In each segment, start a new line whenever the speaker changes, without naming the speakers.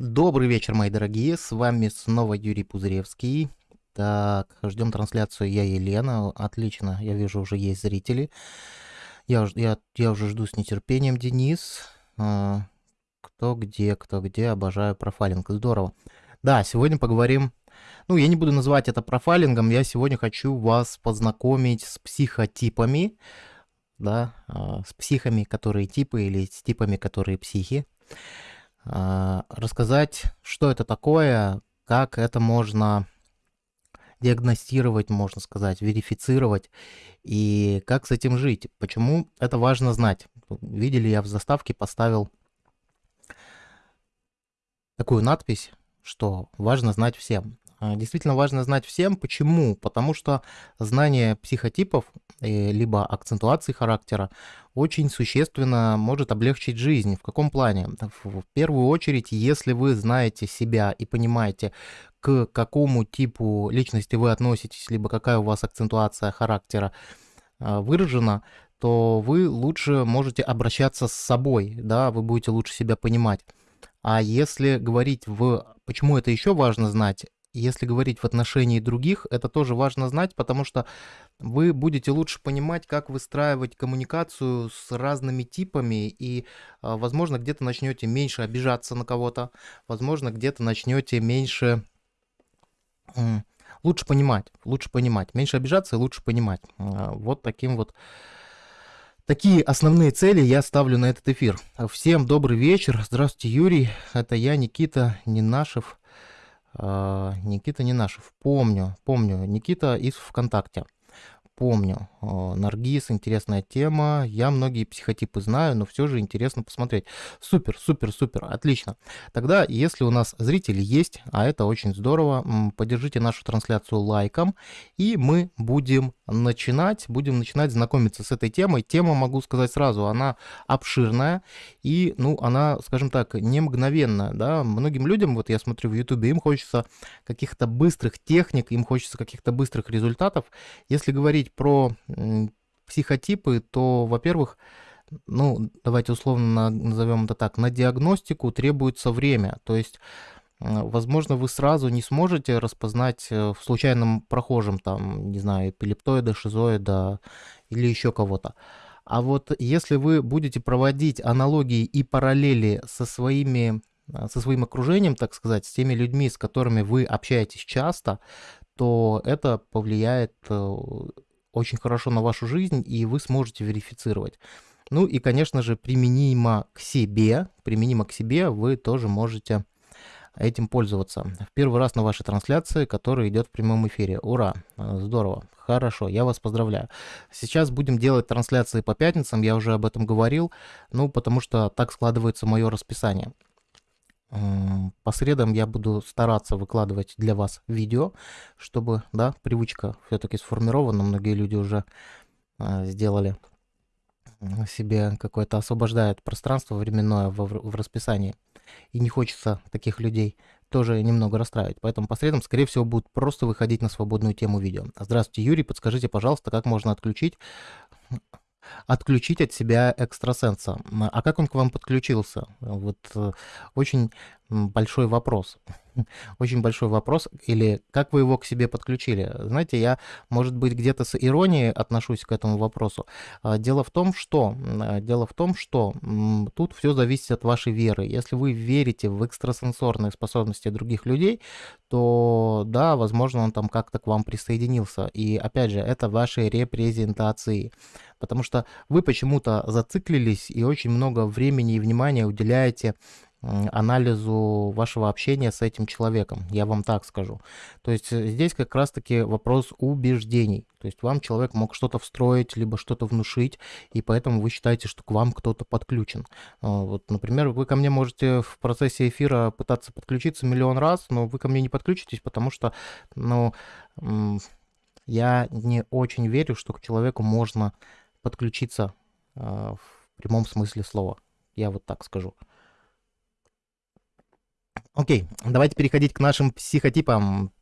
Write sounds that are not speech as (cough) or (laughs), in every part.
Добрый вечер, мои дорогие, с вами снова Юрий Пузыревский. Так, ждем трансляцию я Елена. Отлично, я вижу, уже есть зрители. Я, я, я уже жду с нетерпением, Денис. А, кто где, кто где, обожаю профайлинг. Здорово. Да, сегодня поговорим... Ну, я не буду называть это профайлингом, я сегодня хочу вас познакомить с психотипами, да, а, с психами, которые типы, или с типами, которые психи. А, рассказать, что это такое, как это можно диагностировать, можно сказать, верифицировать и как с этим жить. Почему это важно знать? Видели, я в заставке поставил такую надпись, что важно знать всем. А, действительно важно знать всем. Почему? Потому что знание психотипов, э, либо акцентуации характера, очень существенно может облегчить жизнь. В каком плане? В первую очередь, если вы знаете себя и понимаете, к какому типу личности вы относитесь, либо какая у вас акцентуация характера а, выражена, то вы лучше можете обращаться с собой, да, вы будете лучше себя понимать. А если говорить в... Почему это еще важно знать? Если говорить в отношении других, это тоже важно знать, потому что вы будете лучше понимать, как выстраивать коммуникацию с разными типами, и, а, возможно, где-то начнете меньше обижаться на кого-то, возможно, где-то начнете меньше лучше понимать, лучше понимать, меньше обижаться и лучше понимать. А, вот таким вот Такие основные цели я ставлю на этот эфир. Всем добрый вечер. Здравствуйте, Юрий. Это я, Никита Нинашев. А, Никита Ненашев. Помню, помню. Никита из ВКонтакте помню. Наргиз, интересная тема. Я многие психотипы знаю, но все же интересно посмотреть. Супер, супер, супер, отлично. Тогда, если у нас зрители есть, а это очень здорово, поддержите нашу трансляцию лайком, и мы будем начинать, будем начинать знакомиться с этой темой. Тема, могу сказать сразу, она обширная, и, ну, она, скажем так, не мгновенная, да. Многим людям, вот я смотрю в ютубе, им хочется каких-то быстрых техник, им хочется каких-то быстрых результатов. Если говорить говорить про психотипы, то, во-первых, ну, давайте условно назовем это так, на диагностику требуется время. То есть, возможно, вы сразу не сможете распознать э, в случайном прохожем, там, не знаю, эпилептоида, шизоида или еще кого-то. А вот если вы будете проводить аналогии и параллели со своими э, со своим окружением, так сказать, с теми людьми, с которыми вы общаетесь часто, то это повлияет э, очень хорошо на вашу жизнь, и вы сможете верифицировать. Ну и, конечно же, применимо к себе, применимо к себе вы тоже можете этим пользоваться. В первый раз на вашей трансляции, которая идет в прямом эфире. Ура! Здорово! Хорошо, я вас поздравляю. Сейчас будем делать трансляции по пятницам, я уже об этом говорил, ну, потому что так складывается мое расписание. По средам я буду стараться выкладывать для вас видео, чтобы, да, привычка все-таки сформирована. Многие люди уже а, сделали себе какое-то, освобождают пространство временное в, в расписании. И не хочется таких людей тоже немного расстраивать. Поэтому по средам, скорее всего, будут просто выходить на свободную тему видео. Здравствуйте, Юрий. Подскажите, пожалуйста, как можно отключить отключить от себя экстрасенса. А как он к вам подключился? Вот э, очень большой вопрос. (laughs) Очень большой вопрос. Или как вы его к себе подключили? Знаете, я, может быть, где-то с иронией отношусь к этому вопросу. А, дело в том, что, а, дело в том, что тут все зависит от вашей веры. Если вы верите в экстрасенсорные способности других людей, то да, возможно, он там как-то к вам присоединился. И опять же, это ваши репрезентации. Потому что вы почему-то зациклились и очень много времени и внимания уделяете анализу вашего общения с этим человеком, я вам так скажу. То есть э, здесь как раз-таки вопрос убеждений. То есть вам человек мог что-то встроить, либо что-то внушить, и поэтому вы считаете, что к вам кто-то подключен. А, вот, например, вы ко мне можете в процессе эфира пытаться подключиться миллион раз, но вы ко мне не подключитесь, потому что, ну, я не очень верю, что к человеку можно подключиться а, в прямом смысле слова. Я вот так скажу. Окей, давайте переходить к нашим психотипам.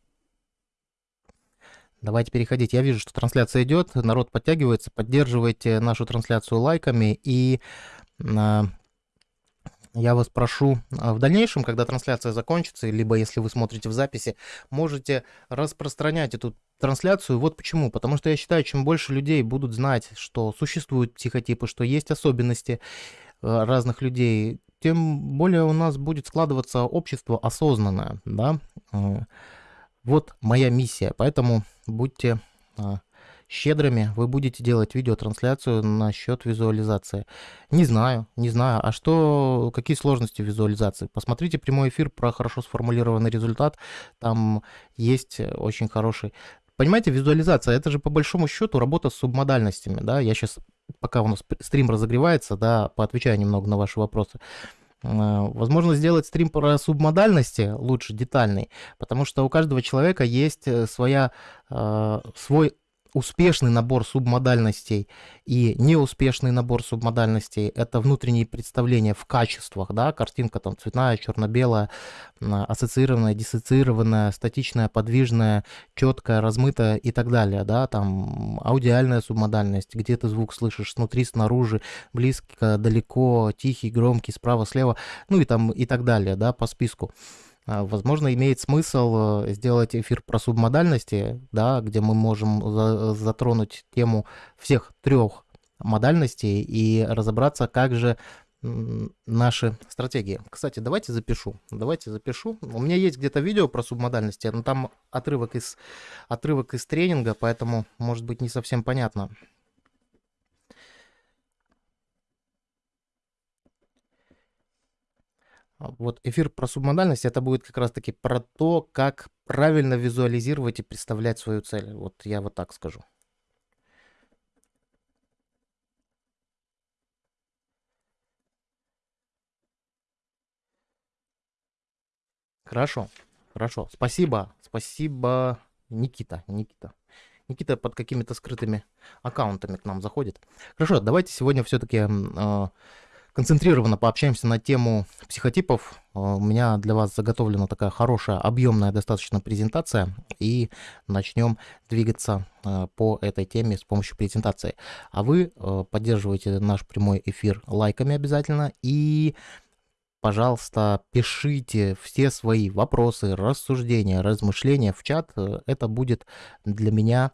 Давайте переходить. Я вижу, что трансляция идет, народ подтягивается. Поддерживайте нашу трансляцию лайками и э, я вас прошу а, в дальнейшем, когда трансляция закончится, либо если вы смотрите в записи, можете распространять эту трансляцию. Вот почему. Потому что я считаю, чем больше людей будут знать, что существуют психотипы, что есть особенности э, разных людей, тем более у нас будет складываться общество осознанное, да. Э, вот моя миссия, поэтому будьте а, щедрыми, вы будете делать видеотрансляцию насчет визуализации. Не знаю, не знаю. А что, какие сложности визуализации? Посмотрите прямой эфир про хорошо сформулированный результат. Там есть очень хороший... Понимаете, визуализация, это же по большому счету работа с субмодальностями, да, я сейчас, пока у нас стрим разогревается, да, поотвечаю немного на ваши вопросы. А, возможно, сделать стрим про субмодальности лучше, детальный, потому что у каждого человека есть э, своя, а, свой успешный набор субмодальностей и неуспешный набор субмодальностей – это внутренние представления в качествах, да, картинка там цветная, черно-белая, ассоциированная, диссоциированная, статичная, подвижная, четкая, размытая и так далее, да, там аудиальная субмодальность, где ты звук слышишь снутри, снаружи, близко, далеко, тихий, громкий, справа, слева, ну и там и так далее, да, по списку. А, возможно, имеет смысл э, сделать эфир про субмодальности, да, где мы можем затронуть тему всех трех модальностей и разобраться, как же наши стратегии. Кстати, давайте запишу. Давайте запишу. У меня есть где-то видео про субмодальности, но там отрывок из, отрывок из тренинга, поэтому может быть не совсем понятно. Вот эфир про субмодальность, это будет как раз-таки про то, как правильно визуализировать и представлять свою цель. Вот я вот так скажу. Хорошо, хорошо. Спасибо, спасибо, Никита, Никита. Никита под какими-то скрытыми аккаунтами к нам заходит. Хорошо, давайте сегодня все-таки э, концентрированно пообщаемся на тему психотипов. Э, у меня для вас заготовлена такая хорошая, объемная достаточно презентация, и начнем двигаться э, по этой теме с помощью презентации. А вы э, поддерживаете наш прямой эфир лайками обязательно, и пожалуйста, пишите все свои вопросы, рассуждения, размышления в чат. Это будет для меня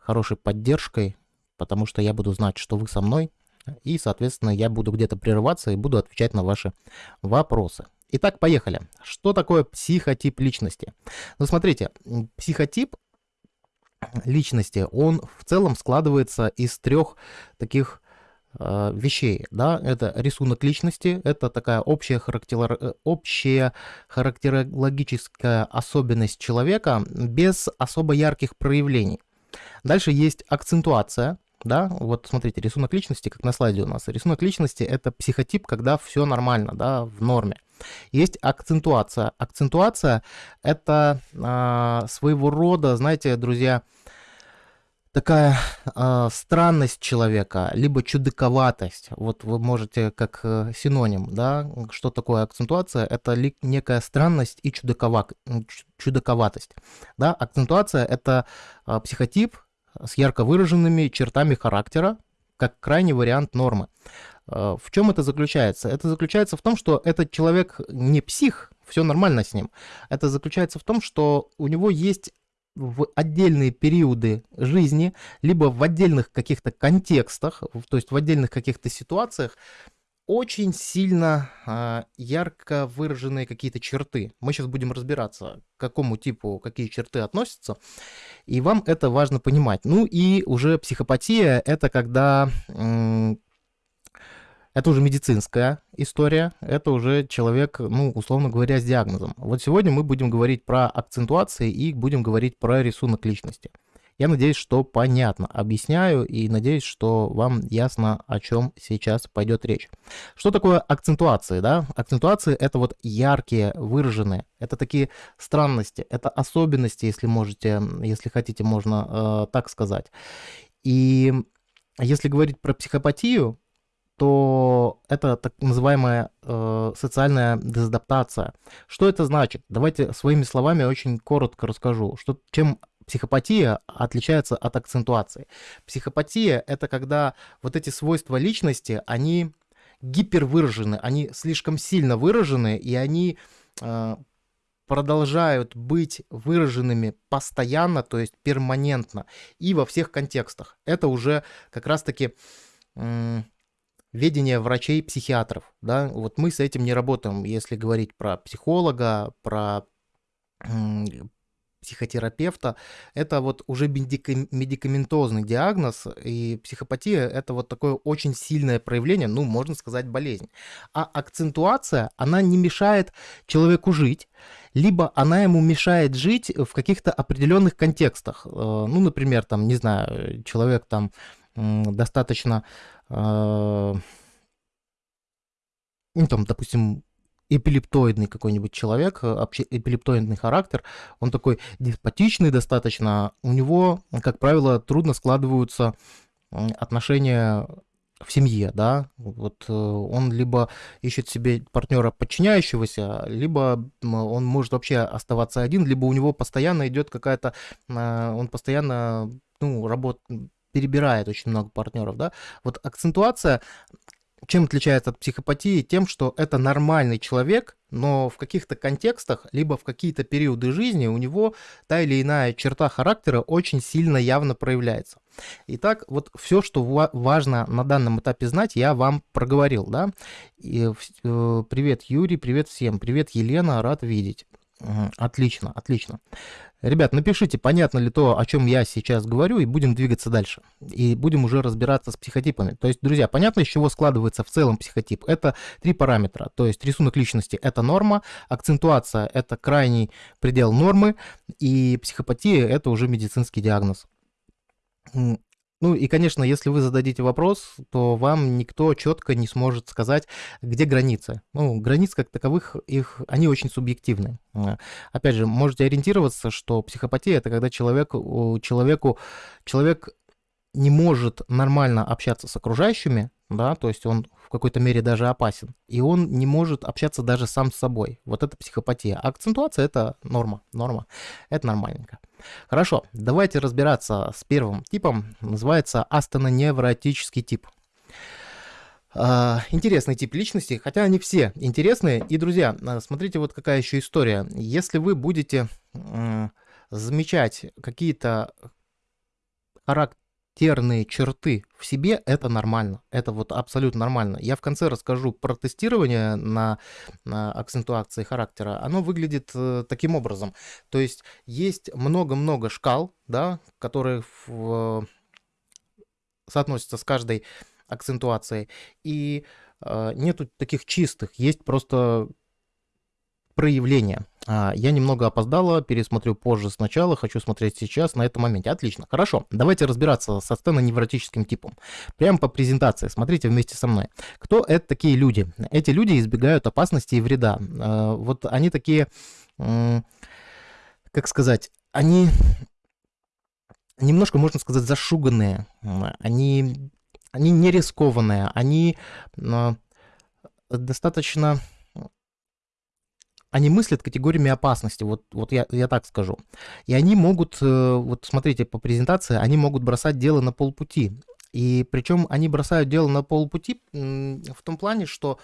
хорошей поддержкой, потому что я буду знать, что вы со мной, и, соответственно, я буду где-то прерываться и буду отвечать на ваши вопросы. Итак, поехали. Что такое психотип личности? Ну, смотрите, психотип личности, он в целом складывается из трех таких э, вещей, да, это рисунок личности, это такая общая, характер... общая характерологическая особенность человека без особо ярких проявлений. Дальше есть акцентуация, да, вот смотрите, рисунок личности, как на слайде у нас. Рисунок личности — это психотип, когда все нормально, да, в норме. Есть акцентуация. Акцентуация — это э, своего рода, знаете, друзья, такая э, странность человека, либо чудаковатость. Вот вы можете как э, синоним, да, что такое акцентуация? Это ли, некая странность и чудакова, чудаковатость. Да, акцентуация — это э, психотип, с ярко выраженными чертами характера, как крайний вариант нормы. Э, в чем это заключается? Это заключается в том, что этот человек не псих, все нормально с ним. Это заключается в том, что у него есть в отдельные периоды жизни, либо в отдельных каких-то контекстах, то есть в отдельных каких-то ситуациях, очень сильно э, ярко выраженные какие-то черты. Мы сейчас будем разбираться, к какому типу какие черты относятся, и вам это важно понимать. Ну и уже психопатия — это когда... Это уже медицинская история, это уже человек, ну, условно говоря, с диагнозом. Вот сегодня мы будем говорить про акцентуации и будем говорить про рисунок личности. Я надеюсь, что понятно объясняю и надеюсь, что вам ясно, о чем сейчас пойдет речь. Что такое акцентуации? Да? Акцентуации — это вот яркие, выраженные, это такие странности, это особенности, если можете, если хотите, можно э, так сказать. И если говорить про психопатию, то это так называемая э, социальная дезадаптация. Что это значит? Давайте своими словами очень коротко расскажу, что, чем психопатия отличается от акцентуации. Психопатия — это когда вот эти свойства личности, они гипервыражены, они слишком сильно выражены, и они э, продолжают быть выраженными постоянно, то есть перманентно, и во всех контекстах. Это уже как раз-таки э, ведение врачей-психиатров. Да? Вот мы с этим не работаем, если говорить про психолога, про психотерапевта, это вот уже медикаментозный диагноз, и психопатия — это вот такое очень сильное проявление, ну, можно сказать, болезнь. А акцентуация, она не мешает человеку жить, либо она ему мешает жить в каких-то определенных контекстах. Э, ну, например, там, не знаю, человек там достаточно, э, ну, там, допустим, эпилептоидный какой-нибудь человек, э, эпилептоидный характер, он такой деспотичный достаточно, у него, как правило, трудно складываются отношения в семье, да, вот э, он либо ищет себе партнера подчиняющегося, либо он может вообще оставаться один, либо у него постоянно идет какая-то, э, он постоянно, ну, работ, перебирает очень много партнеров, да. Вот акцентуация чем отличается от психопатии? Тем, что это нормальный человек, но в каких-то контекстах, либо в какие-то периоды жизни у него та или иная черта характера очень сильно явно проявляется. Итак, вот все, что важно на данном этапе знать, я вам проговорил, да. И, э, привет, Юрий, привет всем, привет, Елена, рад видеть. Отлично, отлично. Ребят, напишите, понятно ли то, о чем я сейчас говорю, и будем двигаться дальше. И будем уже разбираться с психотипами. То есть, друзья, понятно, из чего складывается в целом психотип? Это три параметра. То есть, рисунок личности – это норма, акцентуация – это крайний предел нормы, и психопатия – это уже медицинский диагноз. Ну и, конечно, если вы зададите вопрос, то вам никто четко не сможет сказать, где границы. Ну, границ как таковых, их, они очень субъективны. Опять же, можете ориентироваться, что психопатия – это когда человек, человеку, человек не может нормально общаться с окружающими, да, то есть он в какой-то мере даже опасен, и он не может общаться даже сам с собой. Вот это психопатия. А акцентуация – это норма, норма, это нормальненько. Хорошо, давайте разбираться с первым типом. Называется астеноневротический тип. А, интересный тип личности, хотя они все интересные. И, друзья, а, смотрите, вот какая еще история. Если вы будете замечать какие-то характеры, характерные черты в себе, это нормально. Это вот абсолютно нормально. Я в конце расскажу про тестирование на, на акцентуации характера. Оно выглядит э, таким образом. То есть есть много-много шкал, да, которые в, соотносятся с каждой акцентуацией. И э, нету таких чистых. Есть просто проявления. А, я немного опоздала, пересмотрю позже сначала, хочу смотреть сейчас на этом моменте. Отлично, хорошо. Давайте разбираться со сценоневротическим типом. Прямо по презентации, смотрите вместе со мной. Кто это такие люди? Эти люди избегают опасности и вреда. А, вот они такие, как сказать, они немножко, можно сказать, зашуганные. Они, они не рискованные, они а, достаточно они мыслят категориями опасности, вот, вот я, я так скажу. И они могут, э, вот смотрите по презентации, они могут бросать дело на полпути. И причем они бросают дело на полпути в том плане, что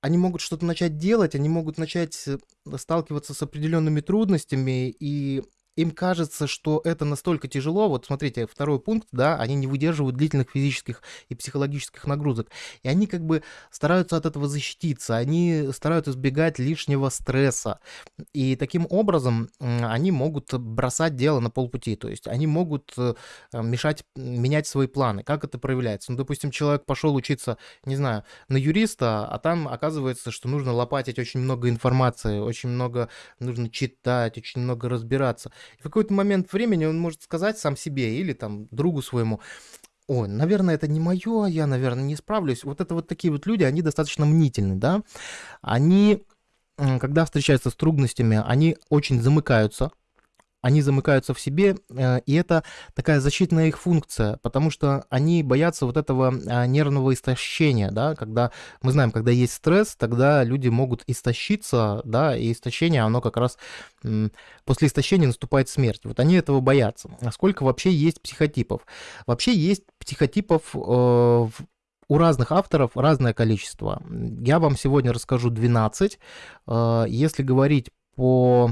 они могут что-то начать делать, они могут начать э, сталкиваться с определенными трудностями, и им кажется, что это настолько тяжело. Вот смотрите, второй пункт, да, они не выдерживают длительных физических и психологических нагрузок. И они как бы стараются от этого защититься, они стараются избегать лишнего стресса. И таким образом они могут бросать дело на полпути. То есть они могут э, мешать, менять свои планы. Как это проявляется? Ну, допустим, человек пошел учиться, не знаю, на юриста, а там оказывается, что нужно лопатить очень много информации, очень много нужно читать, очень много разбираться. В какой-то момент времени он может сказать сам себе или там другу своему, ой, наверное, это не мое, я, наверное, не справлюсь. Вот это вот такие вот люди, они достаточно мнительны, да. Они, когда встречаются с трудностями, они очень замыкаются, они замыкаются в себе, э, и это такая защитная их функция, потому что они боятся вот этого а, нервного истощения, да, когда мы знаем, когда есть стресс, тогда люди могут истощиться, да, и истощение, оно как раз после истощения наступает смерть. Вот они этого боятся. А сколько вообще есть психотипов? Вообще есть психотипов э, у разных авторов разное количество. Я вам сегодня расскажу 12. Э, если говорить по...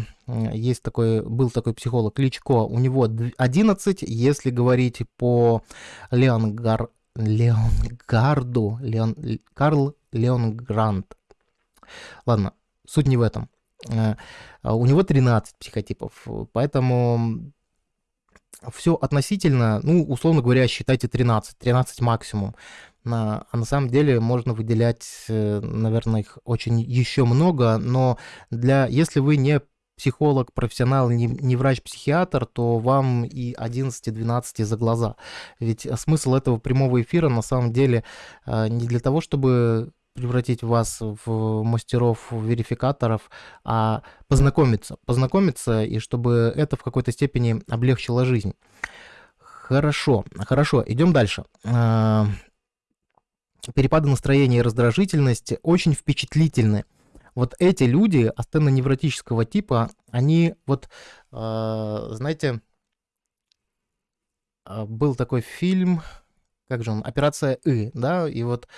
Есть такой, был такой психолог Кличко, у него 11. Если говорить по Леонгар, Леонгарду, Леон, Карл Леонгранд. Ладно, суть не в этом. Э, у него 13 психотипов, поэтому все относительно, ну, условно говоря, считайте 13, 13 максимум. На, а на самом деле можно выделять, э, наверное, их очень еще много, но для, если вы не психолог, профессионал, не, не врач-психиатр, то вам и 11-12 за глаза. Ведь смысл этого прямого эфира на самом деле э, не для того, чтобы превратить вас в мастеров, верификаторов, а познакомиться. Познакомиться, и чтобы это в какой-то степени облегчило жизнь. Хорошо, хорошо, идем дальше. Перепады настроения и раздражительности очень впечатлительны. Вот эти люди астеноневротического типа, они вот, а, знаете, а, был такой фильм, как же он, «Операция И», да, и вот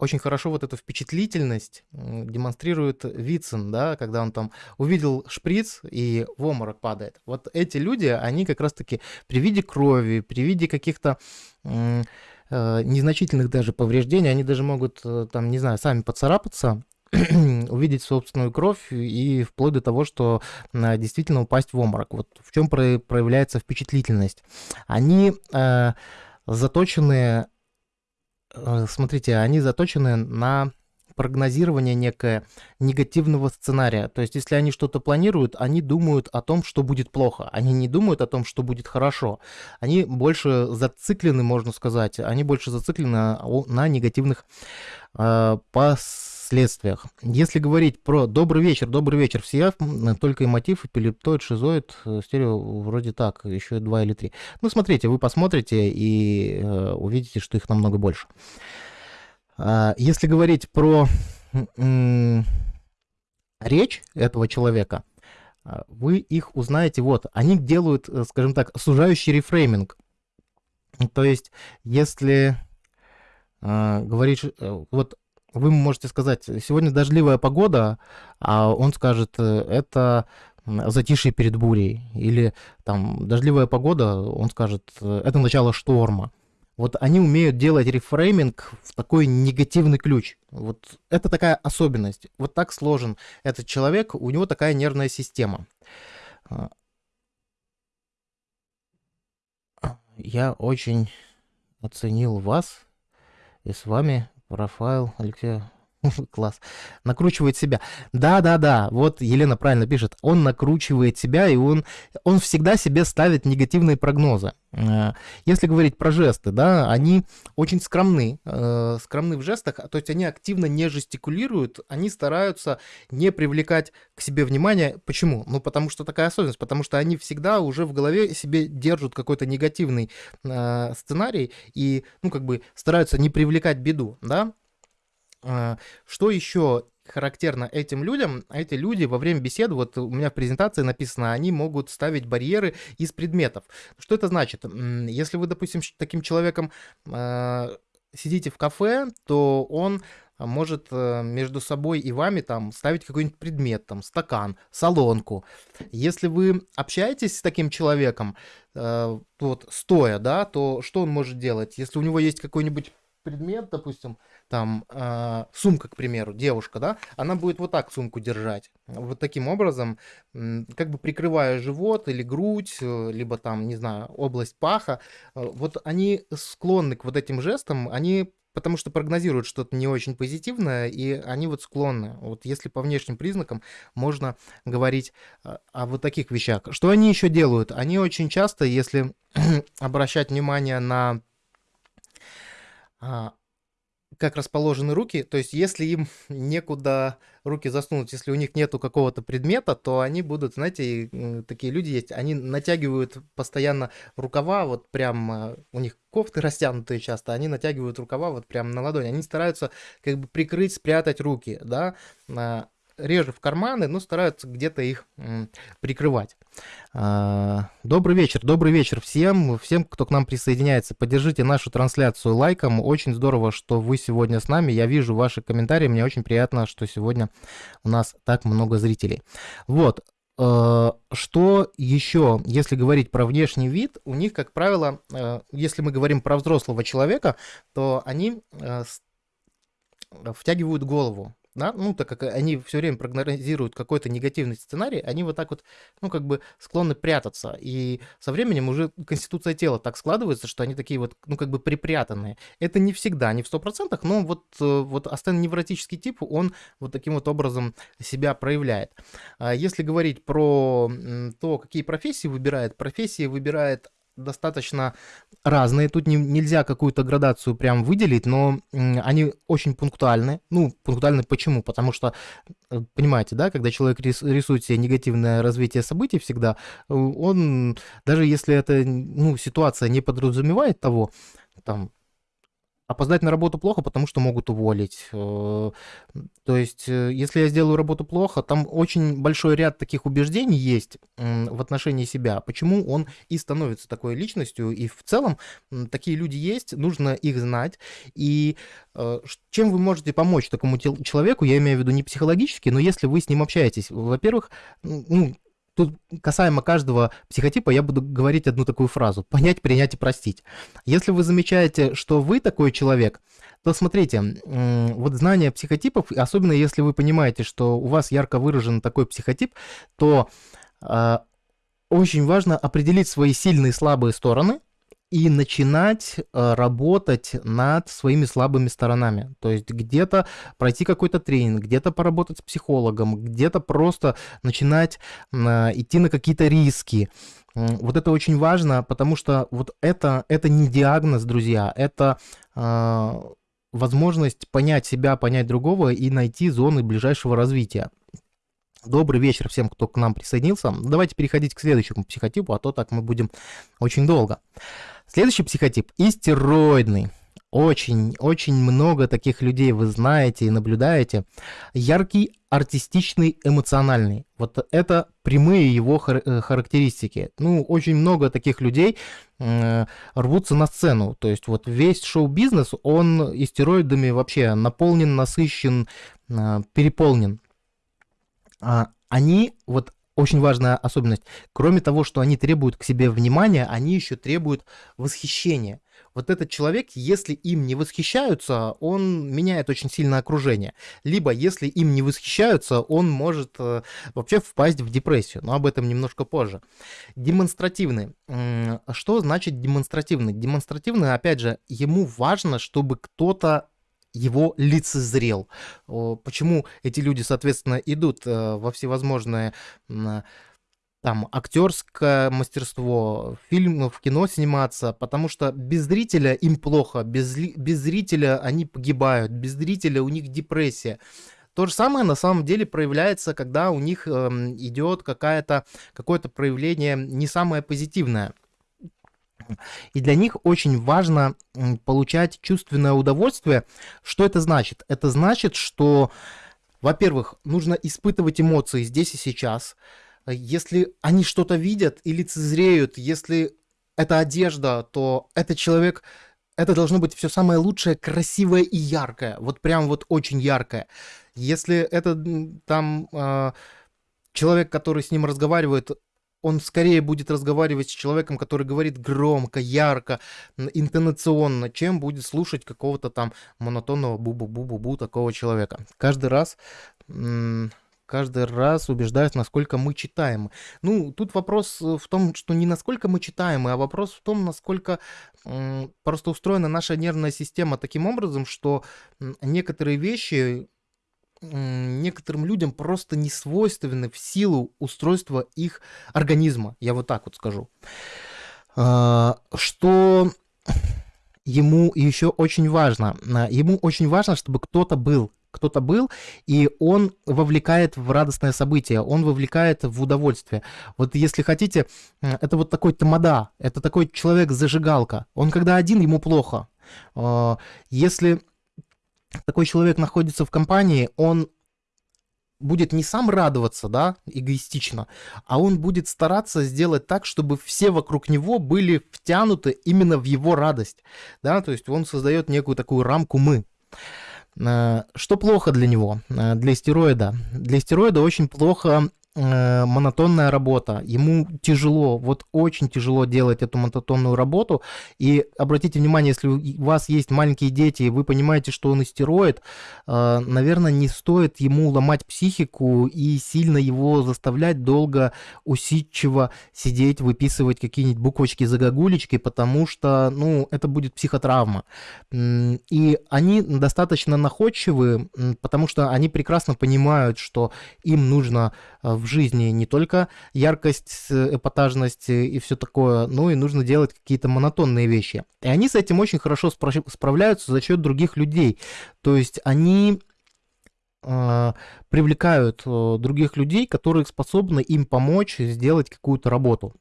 очень хорошо вот эту впечатлительность демонстрирует Вицин, да, когда он там увидел шприц и в обморок падает. Вот эти люди, они как раз-таки при виде крови, при виде каких-то э, незначительных даже повреждений, они даже могут, э, там, не знаю, сами поцарапаться, (clears throat) увидеть собственную кровь и вплоть до того, что э, действительно упасть в обморок. Вот в чем проявляется впечатлительность. Они э, заточены Э, смотрите, они заточены на прогнозирование некое негативного сценария. То есть, если они что-то планируют, они думают о том, что будет плохо. Они не думают о том, что будет хорошо. Они больше зациклены, можно сказать, они больше зациклены на, негативных э, пос следствиях. Если говорить про добрый вечер, добрый вечер, все только и мотив, эпилептоид, шизоид, э, стерео вроде так, еще два или три. Ну, смотрите, вы посмотрите и э, увидите, что их намного больше. А, если говорить про речь этого человека, а, вы их узнаете, вот, они делают, э, скажем так, сужающий рефрейминг. То есть, если э, говорить, вот вы можете сказать, сегодня дождливая погода, а он скажет, э, это затишье перед бурей. Или там дождливая погода, он скажет, это начало шторма. Вот они умеют делать рефрейминг в такой негативный ключ. Вот это такая особенность. Вот так сложен этот человек, у него такая нервная система. А. Я очень оценил вас и с вами Рафаэл Алексея (laughs) Класс. Накручивает себя. Да, да, да. Вот Елена правильно пишет. Он накручивает себя, и он, он всегда себе ставит негативные прогнозы. Э, если говорить про жесты, да, они очень скромны, э, скромны в жестах, то есть они активно не жестикулируют, они стараются не привлекать к себе внимание. Почему? Ну, потому что такая особенность, потому что они всегда уже в голове себе держат какой-то негативный э, сценарий и, ну, как бы стараются не привлекать беду, да, что еще характерно этим людям, эти люди во время беседы, вот у меня в презентации написано, они могут ставить барьеры из предметов. Что это значит? Если вы, допустим, таким человеком э, сидите в кафе, то он может э, между собой и вами там ставить какой-нибудь предмет, там стакан, солонку. Если вы общаетесь с таким человеком, э, вот стоя, да, то что он может делать? Если у него есть какой-нибудь предмет, допустим, там э, сумка, к примеру, девушка, да, она будет вот так сумку держать, вот таким образом, как бы прикрывая живот или грудь, э, либо там, не знаю, область паха, э, вот они склонны к вот этим жестам, они потому что прогнозируют что-то не очень позитивное, и они вот склонны. Вот если по внешним признакам можно говорить о, э, о вот таких вещах. Что они еще делают? Они очень часто, если (clears throat) обращать внимание на а, как расположены руки, то есть если им (laughs) некуда руки засунуть, если у них нету какого-то предмета, то они будут, знаете, такие люди есть, они натягивают постоянно рукава, вот прям а, у них кофты растянутые часто, они натягивают рукава вот прям на ладони, они стараются как бы прикрыть, спрятать руки, да, а, реже в карманы, но стараются где-то их прикрывать. А, добрый вечер, добрый вечер всем, всем, кто к нам присоединяется. Поддержите нашу трансляцию лайком. Очень здорово, что вы сегодня с нами. Я вижу ваши комментарии. Мне очень приятно, что сегодня у нас так много зрителей. Вот. А, что еще, если говорить про внешний вид, у них, как правило, а, если мы говорим про взрослого человека, то они втягивают голову да, ну, так как они все время прогнозируют какой-то негативный сценарий, они вот так вот, ну, как бы склонны прятаться. И со временем уже конституция тела так складывается, что они такие вот, ну, как бы припрятанные. Это не всегда, не в 100%, но вот, э, вот астеноневротический тип, он вот таким вот образом себя проявляет. А если говорить про то, какие профессии выбирает, профессии выбирает достаточно разные. Тут не, нельзя какую-то градацию прям выделить, но они очень пунктуальны. Ну, пунктуальны почему? Потому что, э, понимаете, да, когда человек рисует себе негативное развитие событий всегда, э, он, даже если эта ну, ситуация не подразумевает того, там, Опоздать на работу плохо, потому что могут уволить. Э, то есть, э, если я сделаю работу плохо, там очень большой ряд таких убеждений есть в отношении себя, почему он и становится такой личностью. И в целом такие люди есть, нужно их знать. И э, чем вы можете помочь такому человеку, я имею в виду не психологически, но если вы с ним общаетесь, во-первых, ну, Тут касаемо каждого психотипа я буду говорить одну такую фразу. Понять, принять и простить. Если вы замечаете, что вы такой человек, то смотрите, вот знание психотипов, особенно если вы понимаете, что у вас ярко выражен такой психотип, то э, очень важно определить свои сильные и слабые стороны, и начинать э, работать над своими слабыми сторонами. То есть где-то пройти какой-то тренинг, где-то поработать с психологом, где-то просто начинать идти на какие-то риски. Вот это очень важно, потому что вот это, это не диагноз, друзья, это э, возможность понять себя, понять другого и найти зоны ближайшего развития. Добрый вечер всем, кто к нам присоединился. Давайте переходить к следующему психотипу, а то так мы будем очень долго. Следующий психотип – истероидный. Очень, очень много таких людей вы знаете и наблюдаете. Яркий, артистичный, эмоциональный. Вот это прямые его хар- э, характеристики. Ну, очень много таких людей э, рвутся на сцену. То есть вот весь шоу-бизнес, он истероидами вообще наполнен, насыщен, э, переполнен. А они вот очень важная особенность. Кроме того, что они требуют к себе внимания, они еще требуют восхищения. Вот этот человек, если им не восхищаются, он меняет очень сильно окружение. Либо, если им не восхищаются, он может э, вообще впасть в депрессию. Но об этом немножко позже. Демонстративный. Что значит демонстративный? Демонстративный, опять же, ему важно, чтобы кто-то его лицезрел. Почему эти люди, соответственно, идут э, во всевозможные там актерское мастерство, фильм, в кино сниматься, потому что без зрителя им плохо, без, без зрителя они погибают, без зрителя у них депрессия. То же самое на самом деле проявляется, когда у них э, идет какая-то, какое-то проявление не самое позитивное. И для них очень важно получать чувственное удовольствие. Что это значит? Это значит, что, во-первых, нужно испытывать эмоции здесь и сейчас. Если они что-то видят и лицезреют, если это одежда, то этот человек это должно быть все самое лучшее, красивое и яркое. Вот прям вот очень яркое. Если это там э, человек, который с ним разговаривает, он скорее будет разговаривать с человеком, который говорит громко, ярко, интонационно, чем будет слушать какого-то там монотонного бу-бу-бу-бу-бу такого человека. Каждый раз каждый раз убеждаюсь, насколько мы читаем. Ну, тут вопрос в том, что не насколько мы читаем, а вопрос в том, насколько просто устроена наша нервная система таким образом, что некоторые вещи некоторым людям просто не свойственны в силу устройства их организма, я вот так вот скажу. А, что ему еще очень важно? Ему очень важно, чтобы кто-то был, кто-то был, и он вовлекает в радостное событие, он вовлекает в удовольствие. Вот если хотите, это вот такой тамада, это такой человек-зажигалка. Он когда один, ему плохо. А, если такой человек находится в компании, он будет не сам радоваться, да, эгоистично, а он будет стараться сделать так, чтобы все вокруг него были втянуты именно в его радость, да, то есть он создает некую такую рамку «мы». Э, что плохо для него, э, для стероида? Для стероида очень плохо Э, монотонная работа, ему тяжело, вот очень тяжело делать эту монотонную работу. И обратите внимание, если у вас есть маленькие дети, и вы понимаете, что он истероид, э, наверное, не стоит ему ломать психику и сильно его заставлять долго усидчиво сидеть, выписывать какие-нибудь буквочки, загогулечки, потому что, ну, это будет психотравма. И они достаточно находчивы, потому что они прекрасно понимают, что им нужно э, в жизни не только яркость, эпатажность и все такое, но и нужно делать какие-то монотонные вещи. И они с этим очень хорошо справляются за счет других людей. То есть они э, привлекают э, других людей, которые способны им помочь сделать какую-то работу.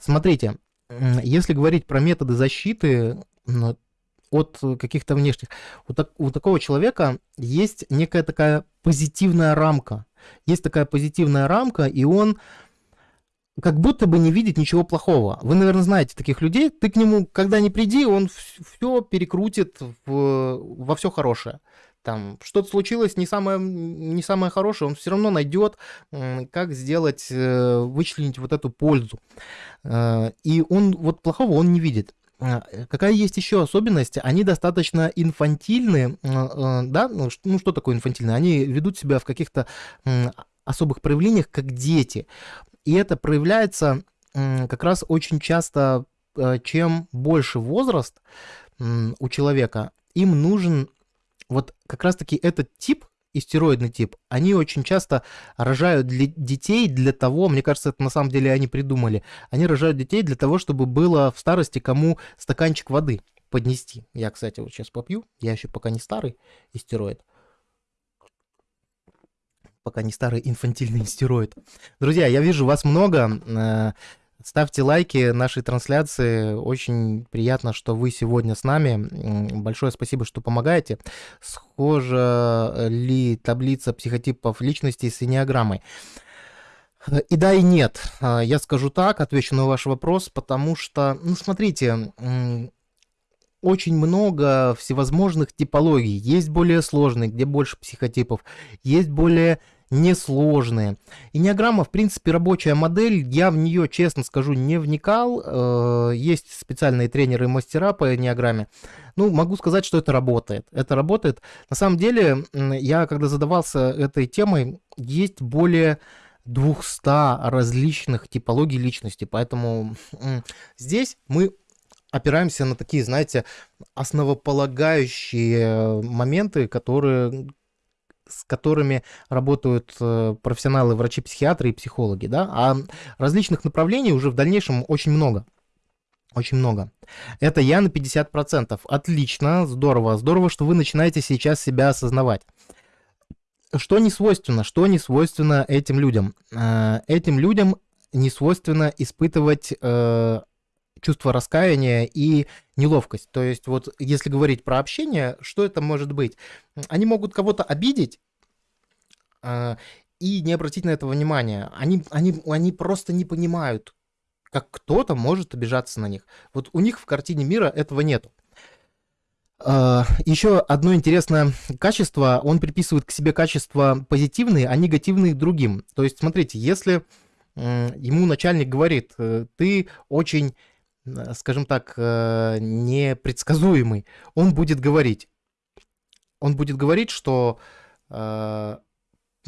Смотрите, если говорить про методы защиты, от каких-то внешних. У, так, у такого человека есть некая такая позитивная рамка. Есть такая позитивная рамка, и он как будто бы не видит ничего плохого. Вы, наверное, знаете таких людей. Ты к нему, когда не приди, он все перекрутит в, во все хорошее. Там что-то случилось не самое, не самое хорошее, он все равно найдет, как сделать, э, вычленить вот эту пользу. Э, и он вот плохого он не видит. А, какая есть еще особенность? Они достаточно инфантильны, э, да? Ну, ну, что такое инфантильные? Они ведут себя в каких-то особых проявлениях, как дети. И это проявляется как раз очень часто, чем больше возраст у человека, им нужен вот как раз-таки этот тип истероидный тип, они очень часто рожают для детей для того, мне кажется, это на самом деле они придумали, они рожают детей для того, чтобы было в старости кому стаканчик воды поднести. Я, кстати, вот сейчас попью, я еще пока не старый истероид. Пока не старый инфантильный истероид. Друзья, я вижу вас много. Ставьте лайки нашей трансляции. Очень приятно, что вы сегодня с нами. Большое спасибо, что помогаете. Схожа ли таблица психотипов личностей с энеограммой? И да, и нет. Я скажу так, отвечу на ваш вопрос, потому что, ну, смотрите, очень много всевозможных типологий. Есть более сложные, где больше психотипов. Есть более несложные. Инеограмма, в принципе, рабочая модель. Я в нее, честно скажу, не вникал. Э, есть специальные тренеры и мастера по инеограмме. Ну, могу сказать, что это работает. Это работает. На самом деле, я когда задавался этой темой, есть более 200 различных типологий личности. Поэтому здесь мы опираемся на такие, знаете, основополагающие моменты, которые с которыми работают э, профессионалы, врачи-психиатры и психологи, да, а различных направлений уже в дальнейшем очень много. Очень много. Это я на 50%. Отлично, здорово. Здорово, что вы начинаете сейчас себя осознавать. Что не свойственно? Что не свойственно этим людям? Э, этим людям не свойственно испытывать э, чувство раскаяния и неловкость. То есть вот если говорить про общение, что это может быть? Они могут кого-то обидеть э, и не обратить на это внимания. Они, они, они просто не понимают, как кто-то может обижаться на них. Вот у них в картине мира этого нету. Uh, еще одно интересное качество, он приписывает к себе качества позитивные, а негативные другим. То есть, смотрите, если ему начальник говорит, э, ты очень скажем так, э, непредсказуемый, он будет говорить. Он будет говорить, что э,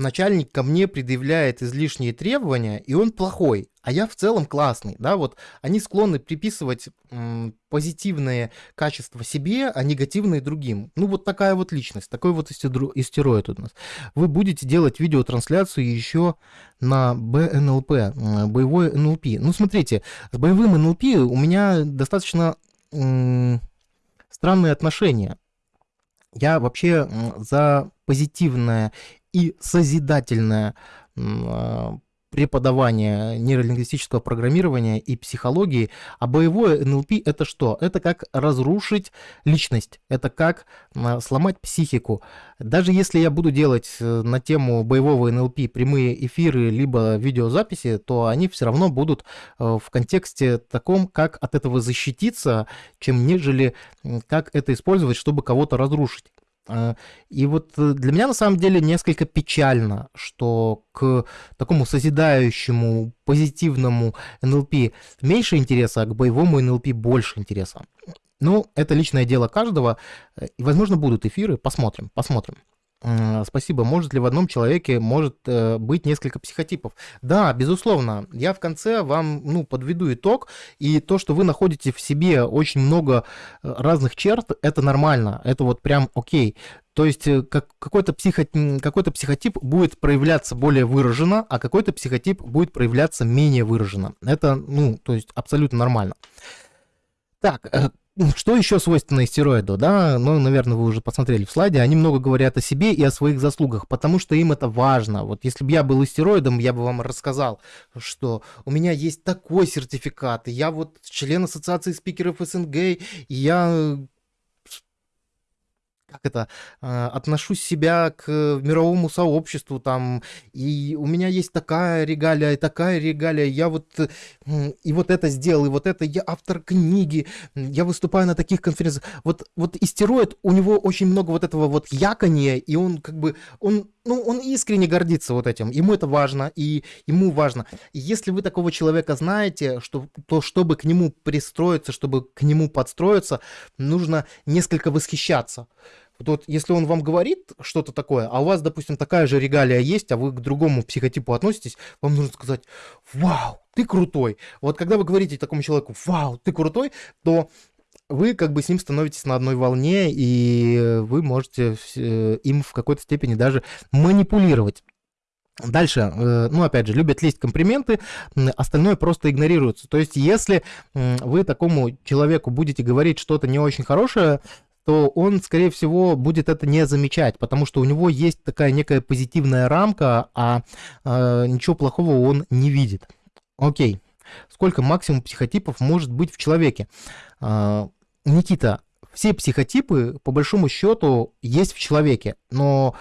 начальник ко мне предъявляет излишние требования, и он плохой, а я в целом классный, да, вот они склонны приписывать м, позитивные качества себе, а негативные другим. Ну, вот такая вот личность, такой вот истероид у нас. Вы будете делать видеотрансляцию еще на БНЛП, боевой НЛП. Ну, смотрите, с боевым НЛП у меня достаточно странные отношения. Я вообще за позитивное и созидательное а, преподавания нейролингвистического программирования и психологии, а боевое НЛП это что? Это как разрушить личность, это как а, сломать психику. Даже если я буду делать э, на тему боевого НЛП прямые эфиры либо видеозаписи, то они все равно будут э, в контексте таком, как от этого защититься, чем нежели как это использовать, чтобы кого-то разрушить. А, и вот э, для меня на самом деле несколько печально, что к такому созидающему, позитивному НЛП меньше интереса, а к боевому НЛП больше интереса. Ну, это личное дело каждого. Э, и, возможно, будут эфиры. Посмотрим, посмотрим. Спасибо. Может ли в одном человеке может э, быть несколько психотипов? Да, безусловно. Я в конце вам ну, подведу итог. И то, что вы находите в себе очень много э, разных черт, это нормально. Это вот прям окей. То есть э, как, какой-то, психо, какой-то психотип будет проявляться более выраженно, а какой-то психотип будет проявляться менее выраженно. Это, ну, то есть абсолютно нормально. Так, что еще свойственно истероиду, да? Ну, наверное, вы уже посмотрели в слайде. Они много говорят о себе и о своих заслугах, потому что им это важно. Вот если бы я был истероидом, я бы вам рассказал, что у меня есть такой сертификат, я вот член Ассоциации спикеров СНГ, и я как это, а, отношусь себя к мировому сообществу, там, и у меня есть такая регалия, и такая регалия, я вот, и вот это сделал, и вот это, я автор книги, я выступаю на таких конференциях. Вот, вот истероид, у него очень много вот этого вот якания, и он как бы, он ну, он искренне гордится вот этим. Ему это важно, и ему важно. И если вы такого человека знаете, что, то чтобы к нему пристроиться, чтобы к нему подстроиться, нужно несколько восхищаться. Вот, если он вам говорит что-то такое, а у вас, допустим, такая же регалия есть, а вы к другому психотипу относитесь, вам нужно сказать, вау, ты крутой. Вот когда вы говорите такому человеку, вау, ты крутой, то вы как бы с ним становитесь на одной волне, и вы можете э, им в какой-то степени даже манипулировать. Дальше, э, ну, опять же, любят лезть комплименты, остальное просто игнорируется. То есть, если вы такому человеку будете говорить что-то не очень хорошее, то он, скорее всего, будет это не замечать, потому что у него есть такая некая позитивная рамка, а э, ничего плохого он не видит. Окей. Сколько максимум психотипов может быть в человеке? Э, Никита, все психотипы, по большому счету, есть в человеке, но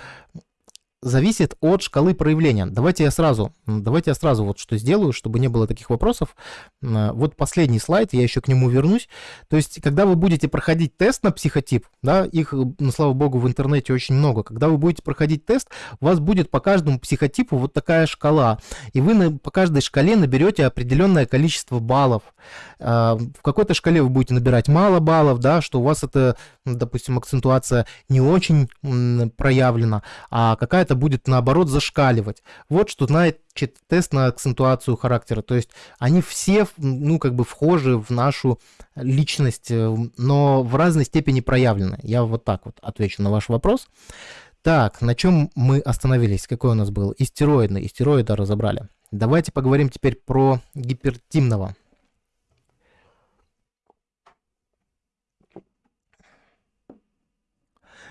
зависит от шкалы проявления. Давайте я сразу, давайте я сразу вот что сделаю, чтобы не было таких вопросов. Вот последний слайд, я еще к нему вернусь. То есть, когда вы будете проходить тест на психотип, да, их, ну, слава богу, в интернете очень много. Когда вы будете проходить тест, у вас будет по каждому психотипу вот такая шкала, и вы на, по каждой шкале наберете определенное количество баллов. А, в какой-то шкале вы будете набирать мало баллов, да, что у вас это, допустим, акцентуация не очень проявлена, а какая-то будет, наоборот, зашкаливать. Вот что знает тест на акцентуацию характера. То есть они все, ну, как бы вхожи в нашу личность, э, но в разной степени проявлены. Я вот так вот отвечу на ваш вопрос. Так, на чем мы остановились? Какой у нас был? Истероидный. Истероида разобрали. Давайте поговорим теперь про гипертимного.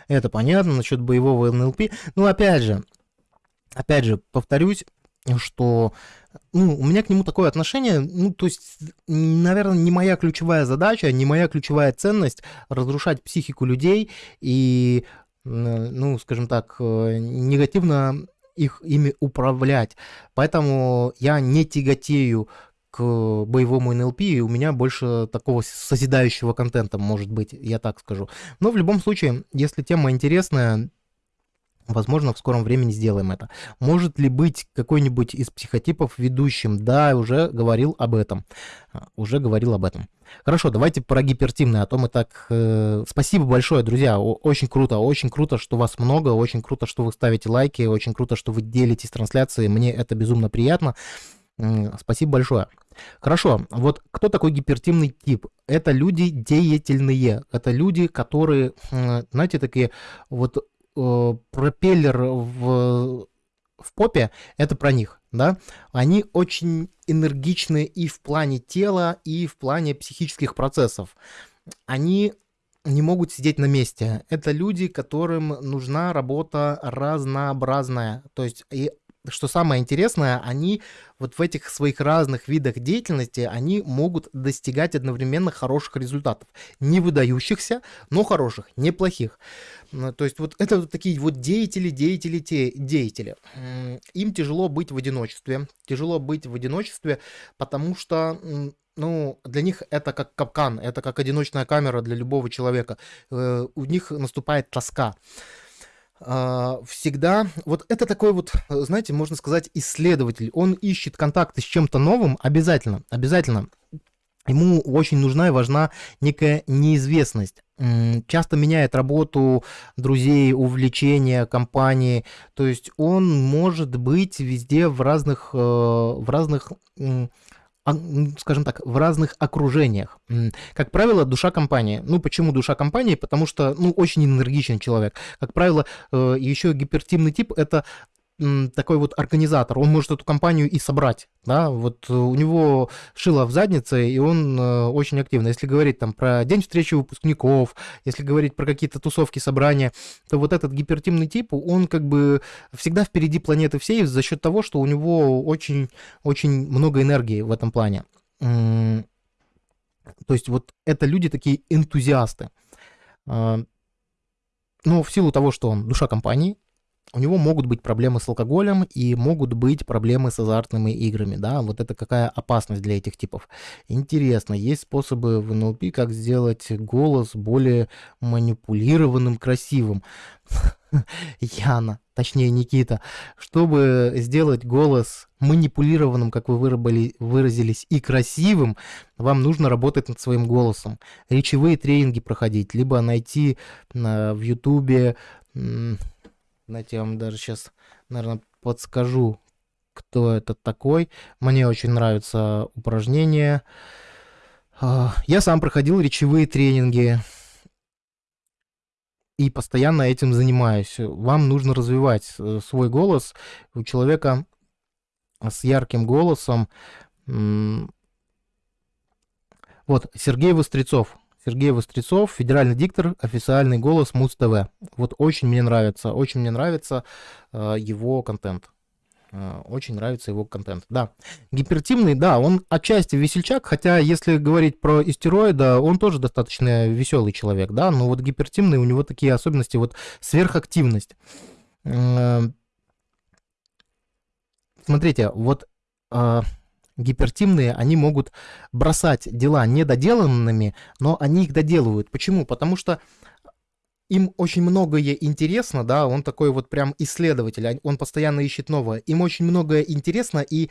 Это понятно насчет боевого НЛП. Ну, опять же, опять же, повторюсь, что ну, у меня к нему такое отношение, ну, то есть, наверное, не моя ключевая задача, не моя ключевая ценность разрушать психику людей и, ну, скажем так, э, негативно их ими управлять. Поэтому я не тяготею к боевому НЛП, и у меня больше такого созидающего контента, может быть, я так скажу. Но в любом случае, если тема интересная, Возможно, в скором времени сделаем это. Может ли быть какой-нибудь из психотипов ведущим? Да, уже говорил об этом. А, уже говорил об этом. Хорошо, давайте про гипертимное, а то мы так... Э, спасибо большое, друзья, очень круто, очень круто, что вас много, очень круто, что вы ставите лайки, очень круто, что вы делитесь трансляцией, мне это безумно приятно. Спасибо большое. Хорошо, вот кто такой гипертимный тип? Это люди деятельные, это люди, которые, знаете, такие вот э, пропеллер в, в попе, это про них, да? Они очень энергичны и в плане тела, и в плане психических процессов. Они не могут сидеть на месте. Это люди, которым нужна работа разнообразная. То есть и что самое интересное, они вот в этих своих разных видах деятельности, они могут достигать одновременно хороших результатов. Не выдающихся, но хороших, неплохих. То есть вот это вот такие вот деятели, деятели, те, деятели. Им тяжело быть в одиночестве. Тяжело быть в одиночестве, потому что ну, для них это как капкан, это как одиночная камера для любого человека. Э, у них наступает тоска. А, всегда, вот это такой вот, знаете, можно сказать, исследователь. Он ищет контакты с чем-то новым обязательно, обязательно. Ему очень нужна и важна некая неизвестность. Часто меняет работу друзей, увлечения, компании. То есть он может быть везде в разных, э, в разных скажем так, в разных окружениях. Как правило, душа компании. Ну, почему душа компании? Потому что, ну, очень энергичный человек. Как правило, э, еще гипертимный тип – это такой вот организатор, он может эту компанию и собрать, да, вот у него шило в заднице, и он э, очень активно. Если говорить там про день встречи выпускников, если говорить про какие-то тусовки, собрания, то вот этот гипертимный тип, он как бы всегда впереди планеты всей за счет того, что у него очень-очень много энергии в этом плане. То есть вот это люди такие энтузиасты. А, но в силу того, что он душа компании, у него могут быть проблемы с алкоголем и могут быть проблемы с азартными играми, да, вот это какая опасность для этих типов. Интересно, есть способы в НЛП, как сделать голос более манипулированным, красивым. (laughs) Яна, точнее Никита, чтобы сделать голос манипулированным, как вы выработали, выразились, и красивым, вам нужно работать над своим голосом. Речевые тренинги проходить, либо найти на, в Ютубе знаете, я вам даже сейчас, наверное, подскажу, кто это такой. Мне очень нравится упражнение. А, я сам проходил речевые тренинги и постоянно этим занимаюсь. Вам нужно развивать э, свой голос. У человека с ярким голосом. Вот, Сергей Вострецов. Сергей Вострецов, федеральный диктор, официальный голос Муз-ТВ. Вот очень мне нравится, очень мне нравится э, его контент. Э, очень нравится его контент. Да, гипертимный, да, он отчасти весельчак, хотя если говорить про истероида, он тоже достаточно веселый человек, да, но вот гипертимный у него такие особенности, вот сверхактивность. Э, смотрите, вот э, гипертимные, они могут бросать дела недоделанными, но они их доделывают. Почему? Потому что им очень многое интересно, да, он такой вот прям исследователь, он постоянно ищет новое. Им очень многое интересно, и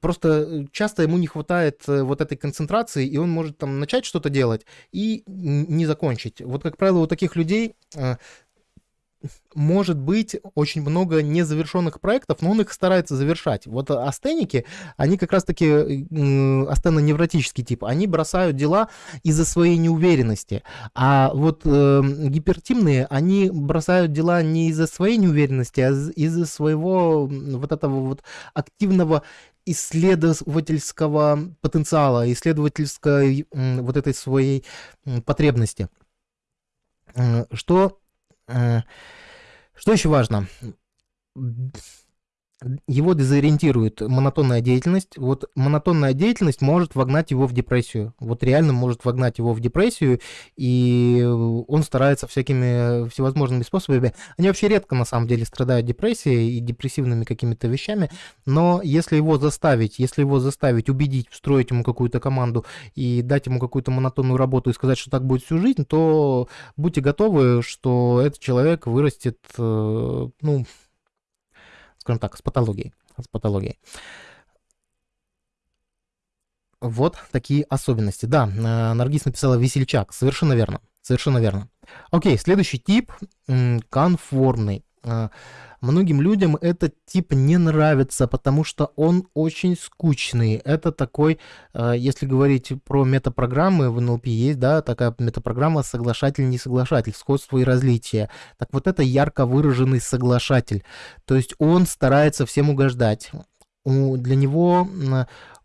просто часто ему не хватает э, вот этой концентрации, и он может там начать что-то делать и не закончить. Вот, как правило, у таких людей э, может быть очень много незавершенных проектов, но он их старается завершать. Вот астеники, они как раз-таки астенно-невротический тип, они бросают дела из-за своей неуверенности. А вот э, гипертимные, они бросают дела не из-за своей неуверенности, а из-за своего вот этого вот активного исследовательского потенциала, исследовательской вот этой своей потребности. Что э, что еще важно? Его дезориентирует монотонная деятельность. Вот монотонная деятельность может вогнать его в депрессию. Вот реально может вогнать его в депрессию, и он старается всякими всевозможными способами. Они вообще редко на самом деле страдают депрессией и депрессивными какими-то вещами, но если его заставить, если его заставить, убедить, встроить ему какую-то команду и дать ему какую-то монотонную работу и сказать, что так будет всю жизнь, то будьте готовы, что этот человек вырастет, э, ну, скажем так, с патологией. С патологией. Вот такие особенности. Да, э, Наргиз написала весельчак. Совершенно верно. Совершенно верно. Окей, следующий тип конформный. Э, многим людям этот тип не нравится, потому что он очень скучный. Это такой, э, если говорить про метапрограммы, в НЛП есть, да, такая метапрограмма соглашатель-несоглашатель, сходство и различия. Так вот это ярко выраженный соглашатель. То есть он старается всем угождать. Для него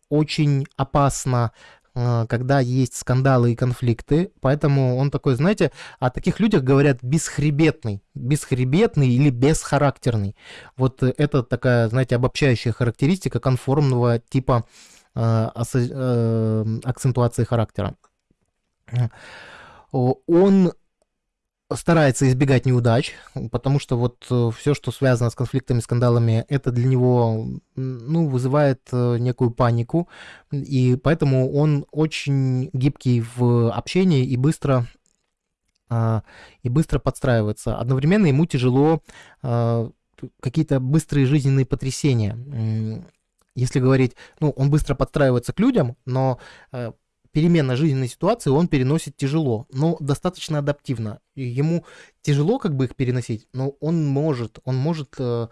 очень опасно когда есть скандалы и конфликты, поэтому он такой, знаете, о таких людях говорят бесхребетный, бесхребетный или бесхарактерный. Вот это такая, знаете, обобщающая характеристика конформного типа э, э, акцентуации характера. Он старается избегать неудач, потому что вот э, все, что связано с конфликтами, скандалами, это для него, ну, вызывает э, некую панику, и поэтому он очень гибкий в общении и быстро а, и быстро подстраивается. Одновременно ему тяжело а, какие-то быстрые жизненные потрясения. Если говорить, ну, он быстро подстраивается к людям, но э, перемена жизненной ситуации он переносит тяжело, но достаточно адаптивно. Ему тяжело как бы их переносить, но он может, он может э,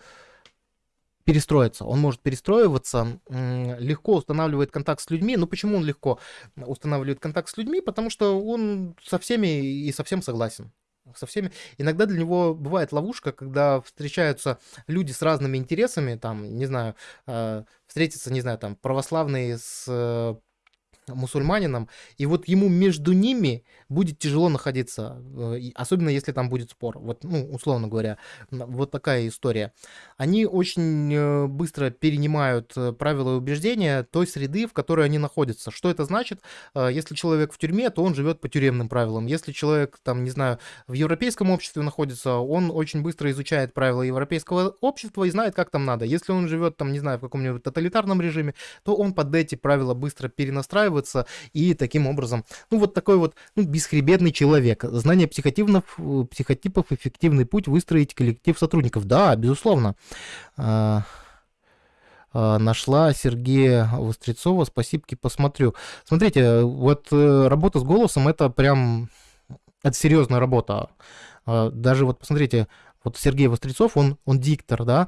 перестроиться, он может перестроиваться, э, легко устанавливает контакт с людьми. Ну почему он легко устанавливает контакт с людьми? Потому что он со всеми и совсем согласен со всеми. Иногда для него бывает ловушка, когда встречаются люди с разными интересами, там, не знаю, э, встретиться, не знаю, там, православные с э, мусульманином, и вот ему между ними будет тяжело находиться, э, особенно если там будет спор. Вот, ну, условно говоря, вот такая история. Они очень э, быстро перенимают э, правила и убеждения той среды, в которой они находятся. Что это значит? Если человек в тюрьме, то он живет по тюремным правилам. Если человек, там, не знаю, в европейском обществе находится, он очень быстро изучает правила европейского общества и знает, как там надо. Если он живет, там, не знаю, в каком-нибудь тоталитарном режиме, то он под эти правила быстро перенастраивается и таким образом, ну, вот такой вот, ну, бесхребетный человек. Знание психотипов, психотипов, эффективный путь выстроить коллектив сотрудников. Да, безусловно. А, а, нашла Сергея Вострецова. Спасибо, посмотрю. Смотрите, вот э, работа с голосом это прям это серьезная работа. А, даже вот посмотрите, вот Сергей Вострецов, он, он диктор, да,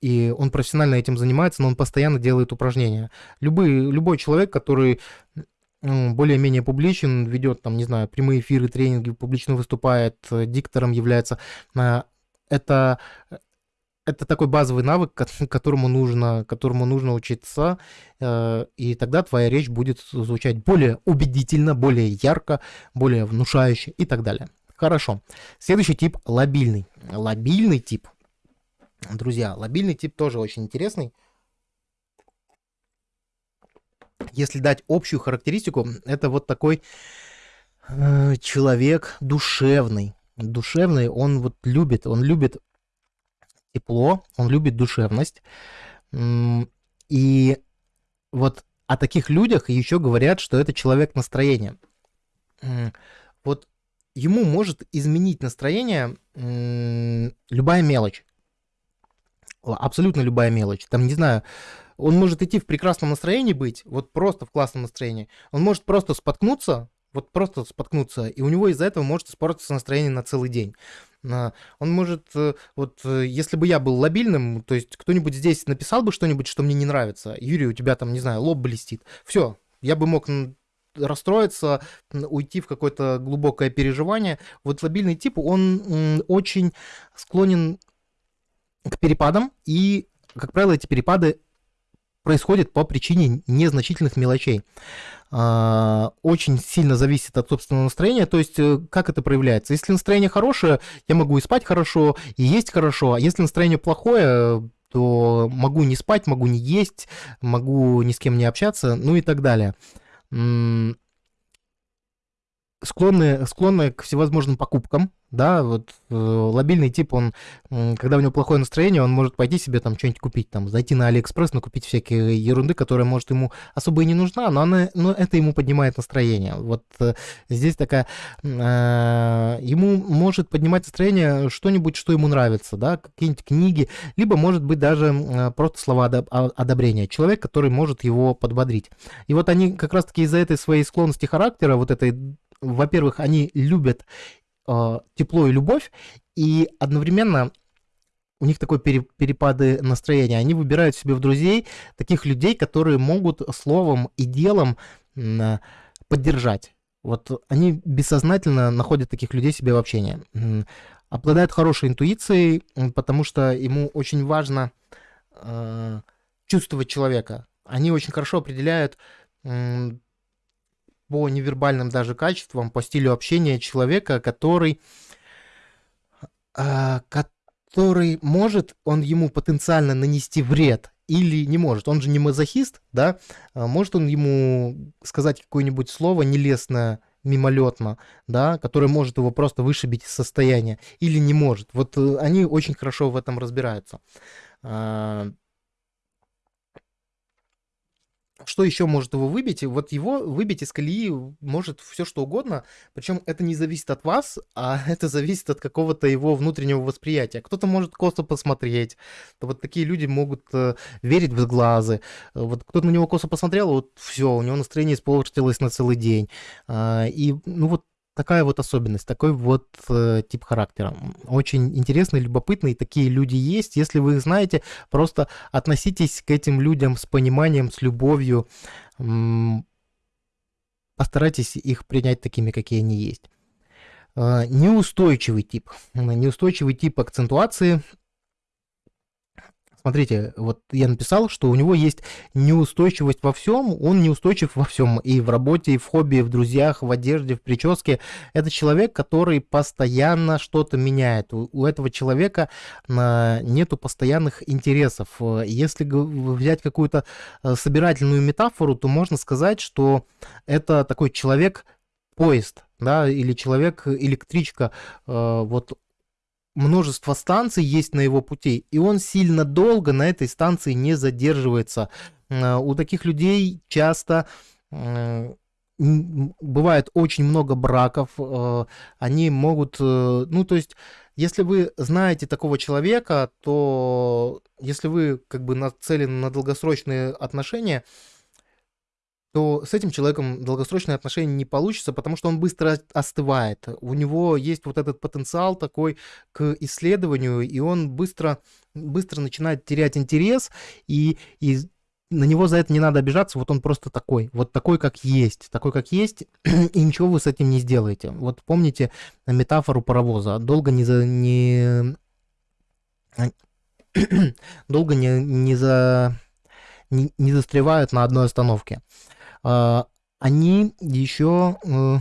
и он профессионально этим занимается, но он постоянно делает упражнения. Любой, любой человек, который более-менее публичен, ведет там, не знаю, прямые эфиры, тренинги, публично выступает, э, диктором является. А, это, это такой базовый навык, (laughs) которому нужно, которому нужно учиться, э, и тогда твоя речь будет звучать более убедительно, более ярко, более внушающе и так далее. Хорошо. Следующий тип – лобильный. Лобильный тип. Друзья, лобильный тип тоже очень интересный если дать общую характеристику, это вот такой э, человек душевный. Душевный, он вот любит, он любит тепло, он любит душевность. И вот о таких людях еще говорят, что это человек настроения. Вот ему может изменить настроение любая мелочь. Абсолютно любая мелочь. Там, не знаю, он может идти в прекрасном настроении быть, вот просто в классном настроении. Он может просто споткнуться, вот просто споткнуться, и у него из-за этого может испортиться настроение на целый день. Он может, э, вот э, если бы я был лобильным, то есть кто-нибудь здесь написал бы что-нибудь, что мне не нравится, Юрий, у тебя там, не знаю, лоб блестит, все, я бы мог расстроиться, уйти в какое-то глубокое переживание. Вот лобильный тип, он очень склонен к перепадам, и, как правило, эти перепады происходит по причине незначительных мелочей. А, очень сильно зависит от собственного настроения, то есть э, как это проявляется. Если настроение хорошее, я могу и спать хорошо, и есть хорошо, а если настроение плохое, то могу не спать, могу не есть, могу ни с кем не общаться, ну и так далее склонны, склонны к всевозможным покупкам, да, вот э, лабильный тип, он, когда у него плохое настроение, он может пойти себе там что-нибудь купить, там, зайти на Алиэкспресс, накупить всякие ерунды, которая, может, ему особо и не нужна, но, она, но это ему поднимает настроение. Вот э, здесь такая, э, ему может поднимать настроение что-нибудь, что ему нравится, да, какие-нибудь книги, либо, может быть, даже э, просто слова одобрения. Человек, который может его подбодрить. И вот они как раз-таки из-за этой своей склонности характера, вот этой во-первых, они любят э, тепло и любовь, и одновременно у них такой пере, перепады настроения. Они выбирают себе в друзей таких людей, которые могут словом и делом э, поддержать. Вот они бессознательно находят таких людей себе в общении. Обладают хорошей интуицией, потому что ему очень важно э, чувствовать человека. Они очень хорошо определяют по невербальным даже качествам, по стилю общения человека, который, э, который может, он ему потенциально нанести вред или не может. Он же не мазохист, да? А может он ему сказать какое-нибудь слово нелестное, мимолетно, да, которое может его просто вышибить из состояния, или не может. Вот э, они очень хорошо в этом разбираются. Что еще может его выбить? Вот его выбить из колеи может все что угодно, причем это не зависит от вас, (laughs) а это зависит от какого-то его внутреннего восприятия. Кто-то может косо посмотреть, вот такие люди могут э, верить в глазы. Вот кто-то на него косо посмотрел, вот все, у него настроение испортилось на целый день. А, и ну вот такая вот особенность, такой вот э, тип характера. Очень интересный, любопытный, такие люди есть. Если вы их знаете, просто относитесь к этим людям с пониманием, с любовью. М- постарайтесь их принять такими, какие они есть. Э, неустойчивый тип. Неустойчивый тип акцентуации Смотрите, вот я написал, что у него есть неустойчивость во всем, он неустойчив во всем, и в работе, и в хобби, и в друзьях, в одежде, в прическе. Это человек, который постоянно что-то меняет. У, у этого человека а, нету постоянных интересов. Если взять какую-то а, собирательную метафору, то можно сказать, что это такой человек поезд, да, или человек электричка, а, вот множество станций есть на его пути, и он сильно долго на этой станции не задерживается. Э, у таких людей часто э, бывает очень много браков, э, они могут, ну то есть, если вы знаете такого человека, то если вы как бы нацелены на долгосрочные отношения, то с этим человеком долгосрочные отношения не получится, потому что он быстро остывает. У него есть вот этот потенциал такой к исследованию, и он быстро, быстро начинает терять интерес, и, и на него за это не надо обижаться, вот он просто такой, вот такой, как есть, такой, как есть, (clears throat) и ничего вы с этим не сделаете. Вот помните метафору паровоза, долго не за... Не... (clears throat) долго не, не за не, не застревают на одной остановке. А, они еще э,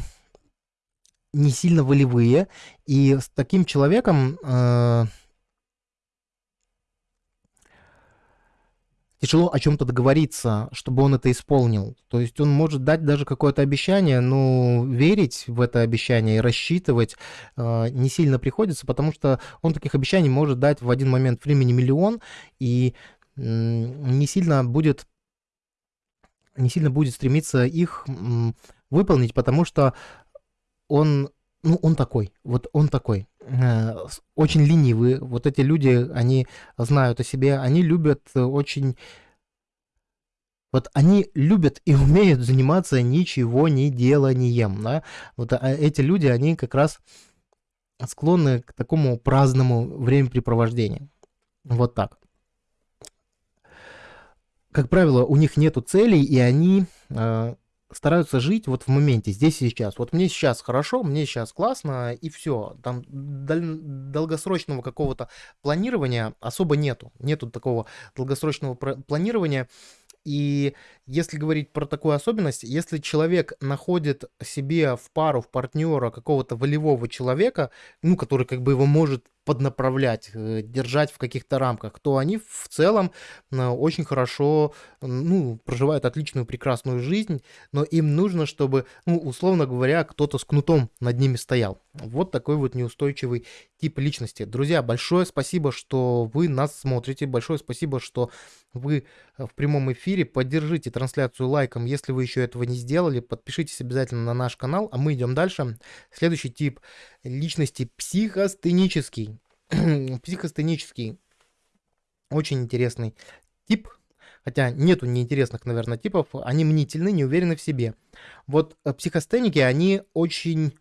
не сильно волевые, и с таким человеком э, тяжело о чем-то договориться, чтобы он это исполнил. То есть он может дать даже какое-то обещание, но верить в это обещание и рассчитывать э, не сильно приходится, потому что он таких обещаний может дать в один момент времени миллион и э, не сильно будет не сильно будет стремиться их выполнить, потому что он, ну, он такой, вот он такой, э, очень ленивый. Вот эти люди, они знают о себе, они любят очень... Вот они любят и (laughs) умеют заниматься ничего не деланием, да? Вот а эти люди, они как раз склонны к такому праздному времяпрепровождению. Вот так как правило, у них нету целей, и они э, стараются жить вот в моменте, здесь и сейчас. Вот мне сейчас хорошо, мне сейчас классно, и все. Там дол- долгосрочного какого-то планирования особо нету. Нету такого долгосрочного планирования. И если говорить про такую особенность, если человек находит себе в пару, в партнера какого-то волевого человека, ну, который как бы его может поднаправлять, э, держать в каких-то рамках, то они в целом э, очень хорошо, ну, проживают отличную, прекрасную жизнь, но им нужно, чтобы, ну, условно говоря, кто-то с кнутом над ними стоял. Вот такой вот неустойчивый тип личности. Друзья, большое спасибо, что вы нас смотрите, большое спасибо, что вы э, в прямом эфире. Поддержите трансляцию лайком, если вы еще этого не сделали. Подпишитесь обязательно на наш канал, а мы идем дальше. Следующий тип личности психостенический. (clears throat) психостенический. Очень интересный тип, хотя нету неинтересных, наверное, типов, они мнительны, не уверены в себе. Вот э, психостеники, они очень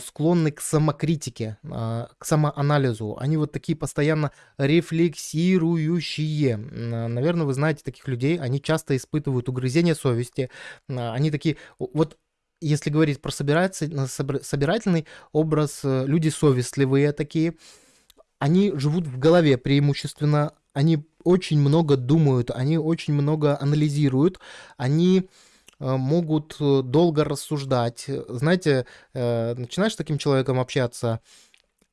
склонны к самокритике, э, к самоанализу. Они вот такие постоянно рефлексирующие. Наверное, вы знаете таких людей, они часто испытывают угрызение совести. Они такие, вот если говорить про собирательный образ, э, люди совестливые такие, они живут в голове преимущественно, они очень много думают, они очень много анализируют, они могут э, долго рассуждать. Знаете, э, начинаешь с таким человеком общаться,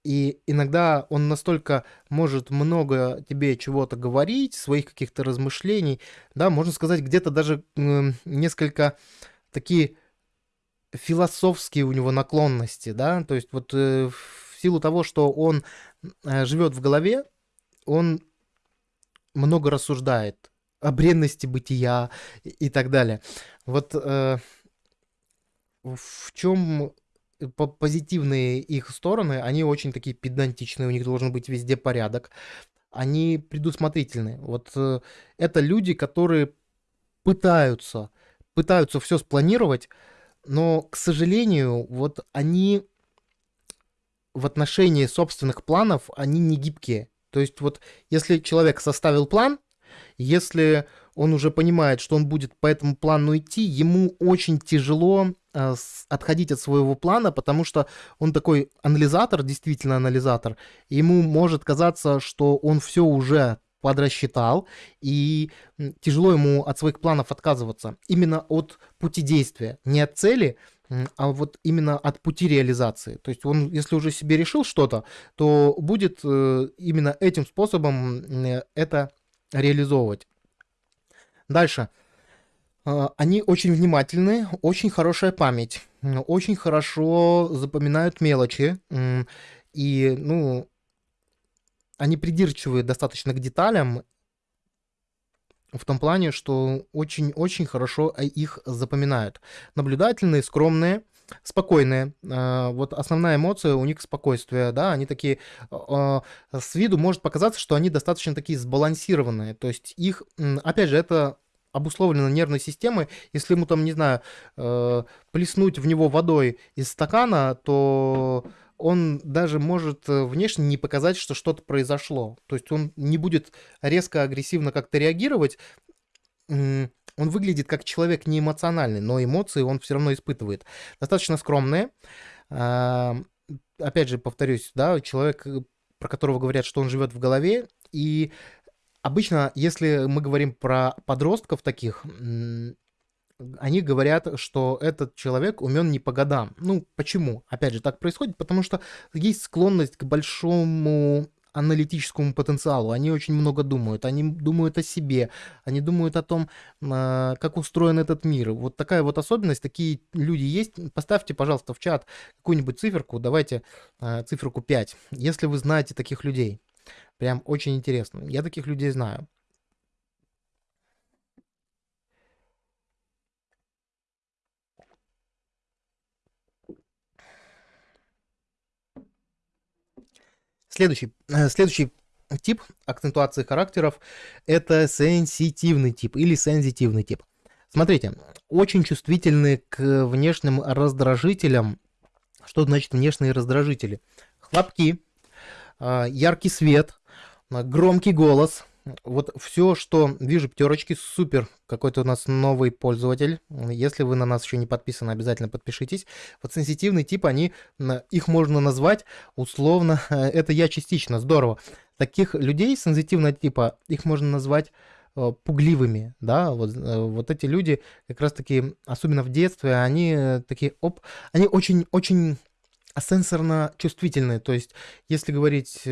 и иногда он настолько может много тебе чего-то говорить, своих каких-то размышлений, да, можно сказать, где-то даже несколько такие философские у него наклонности, да, то есть вот э, в силу того, что он живет в голове, он много рассуждает о бренности бытия и, и так далее. Вот э, в чем по- позитивные их стороны, они очень такие педантичные, у них должен быть везде порядок, они предусмотрительны. Вот э, это люди, которые пытаются, пытаются все спланировать, но, к сожалению, вот они в отношении собственных планов, они не гибкие. То есть вот если человек составил план, если он уже понимает, что он будет по этому плану идти, ему очень тяжело э, отходить от своего плана, потому что он такой анализатор, действительно анализатор, ему может казаться, что он все уже подрасчитал, и тяжело ему от своих планов отказываться. Именно от пути действия, не от цели, а вот именно от пути реализации. То есть он, если уже себе решил что-то, то будет э, именно этим способом м, это реализовывать. Дальше. А, Они очень внимательны, очень хорошая память, очень хорошо запоминают мелочи, и, ну, они придирчивы достаточно к деталям, в том плане, что очень-очень хорошо а, их запоминают. Наблюдательные, скромные, спокойные. А, Вот основная эмоция у них спокойствие, да, они такие, а, с виду может показаться, что они достаточно такие сбалансированные, то есть их, опять же, это обусловлено нервной системой, если ему там, не знаю, э, плеснуть в него водой из стакана, то он даже может э, внешне не показать, что что-то произошло. То есть он не будет резко агрессивно как-то реагировать. Он выглядит как человек не эмоциональный, но эмоции он все равно испытывает. Достаточно скромные. А, Опять же, повторюсь, да, человек, э, про которого говорят, что он живет в голове, и обычно, если мы говорим про подростков таких, они говорят, что этот человек умен не по годам. Ну, почему? Опять же, так происходит, потому что есть склонность к большому аналитическому потенциалу. Они очень много думают. Они думают о себе. Они думают о том, а, как устроен этот мир. Вот такая вот особенность. Такие люди есть. Поставьте, пожалуйста, в чат какую-нибудь циферку. Давайте а, циферку 5. Если вы знаете таких людей. Прям очень интересно. Я таких людей знаю. Следующий, э, следующий тип акцентуации характеров– это сенситивный тип или сензитивный тип. Смотрите, очень чувствительны к внешним раздражителям. Что значит внешние раздражители? Хлопки, а, яркий свет, а, громкий голос. Вот все, что вижу пятерочки, супер. Какой-то у нас новый пользователь. Если вы на нас еще не подписаны, обязательно подпишитесь. Вот сенситивный тип, они, их можно назвать условно, (laughs) это я частично, здорово. Таких людей сенситивного типа, их можно назвать э, пугливыми, да, вот, э, вот эти люди как раз-таки, особенно в детстве, они э, такие, оп, они очень-очень сенсорно чувствительные, то есть если говорить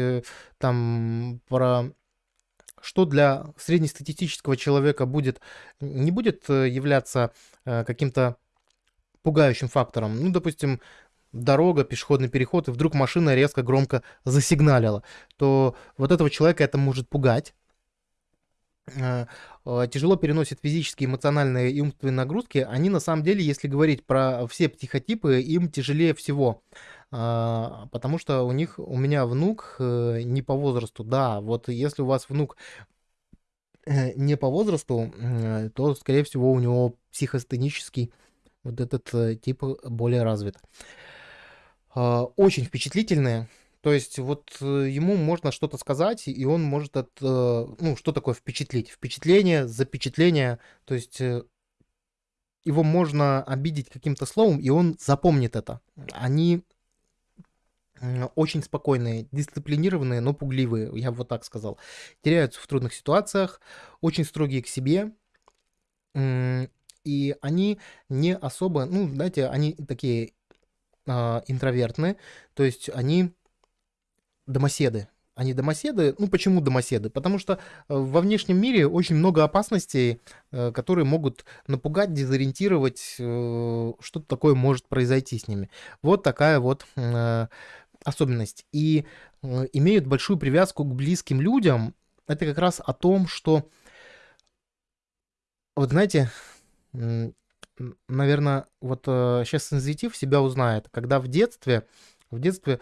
там про что для среднестатистического человека будет, не будет э, являться э, каким-то пугающим фактором. Ну, допустим, дорога, пешеходный переход, и вдруг машина резко громко засигналила, то вот этого человека это может пугать. Э, Тяжело переносит физические, эмоциональные и умственные нагрузки. Они на самом деле, если говорить про все психотипы, им тяжелее всего. А, Потому что у них, у меня внук э, не по возрасту. Да, вот если у вас внук э, не по возрасту, то, скорее всего, у него психостенический вот этот э, тип более развит. А, Очень впечатлительные. То есть вот ему можно что-то сказать, и он может от, ну, что такое впечатлить? Впечатление, запечатление. То есть его можно обидеть каким-то словом, и он запомнит это. Они очень спокойные, дисциплинированные, но пугливые, я бы вот так сказал. Теряются в трудных ситуациях, очень строгие к себе, И они не особо, ну, знаете, они такие а, интровертные, то есть они домоседы. Они домоседы. Ну, почему домоседы? Потому что э, во внешнем мире очень много опасностей, э, которые могут напугать, дезориентировать, э, что-то такое может произойти с ними. Вот такая вот особенность. И имеют большую привязку к близким людям. Это как раз о том, что, вот знаете, наверное, вот сейчас сензитив себя узнает, когда в детстве, в детстве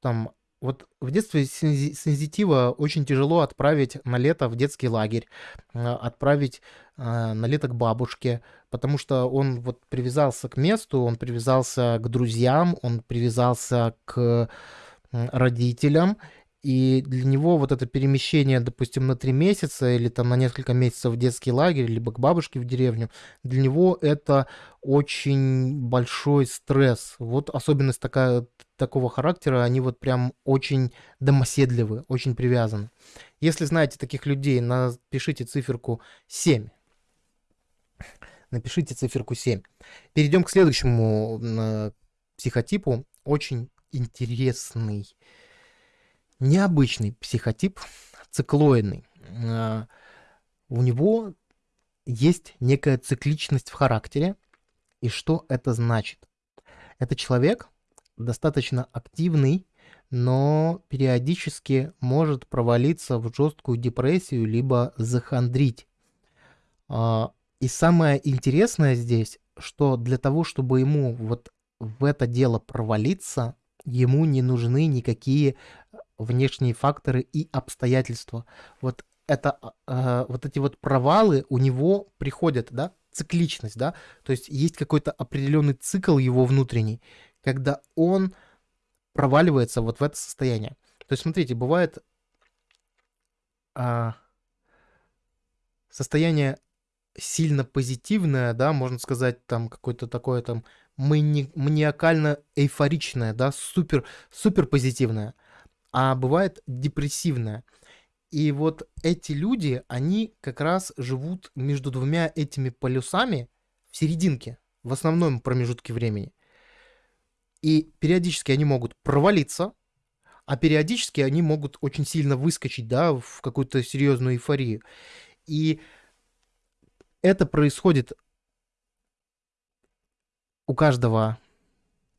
там вот в детстве сензитива очень тяжело отправить на лето в детский лагерь, а, отправить а, на лето к бабушке, потому что он вот привязался к месту, он привязался к друзьям, он привязался к родителям, и для него вот это перемещение, допустим, на три месяца или там на несколько месяцев в детский лагерь, либо к бабушке в деревню, для него это очень большой стресс. Вот особенность такая, такого характера, они вот прям очень домоседливы, очень привязаны. Если знаете таких людей, напишите циферку 7. Напишите циферку 7. Перейдем к следующему э, психотипу. Очень интересный необычный психотип, циклоидный. А, у него есть некая цикличность в характере. И что это значит? Это человек достаточно активный, но периодически может провалиться в жесткую депрессию, либо захандрить. А, и самое интересное здесь, что для того, чтобы ему вот в это дело провалиться, ему не нужны никакие внешние факторы и обстоятельства. Вот это, э, вот эти вот провалы у него приходят, да, цикличность, да, то есть есть какой-то определенный цикл его внутренний, когда он проваливается вот в это состояние. То есть, смотрите, бывает а, состояние сильно позитивное, да, можно сказать, там какое-то такое там мани- маниакально-эйфоричное, да, супер, супер позитивное а бывает депрессивная. И вот эти люди, они как раз живут между двумя этими полюсами в серединке, в основном промежутке времени. И периодически они могут провалиться, а периодически они могут очень сильно выскочить, да, в какую-то серьезную эйфорию. И это происходит у каждого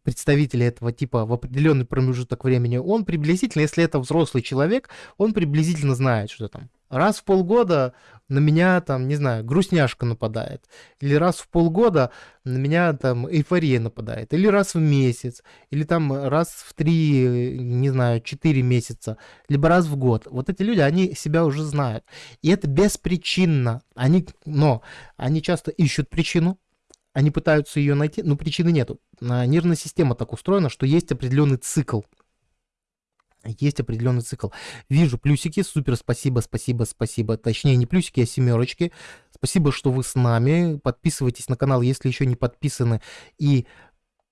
представителя этого типа в определенный промежуток времени, он приблизительно, если это взрослый человек, он приблизительно знает, что там раз в полгода на меня там, не знаю, грустняшка нападает, или раз в полгода на меня там эйфория нападает, или раз в месяц, или там раз в три, не знаю, четыре месяца, либо раз в год. Вот эти люди, они себя уже знают. И это беспричинно. Они, но они часто ищут причину, они пытаются ее найти, но причины нету. А, нервная система так устроена, что есть определенный цикл. Есть определенный цикл. Вижу плюсики, супер, спасибо, спасибо, спасибо. Точнее, не плюсики, а семерочки. Спасибо, что вы с нами. Подписывайтесь на канал, если еще не подписаны. И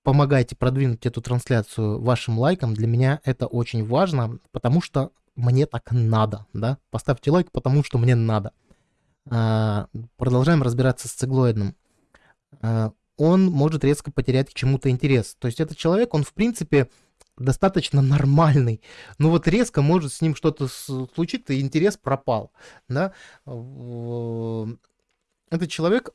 помогайте продвинуть эту трансляцию вашим лайком. Для меня это очень важно, потому что мне так надо. Да? Поставьте лайк, потому что мне надо. А, продолжаем разбираться с циглоидным. А, он может резко потерять к чему-то интерес. То есть этот человек, он в принципе достаточно нормальный, но вот резко может с ним что-то случиться, и интерес пропал, да. Этот человек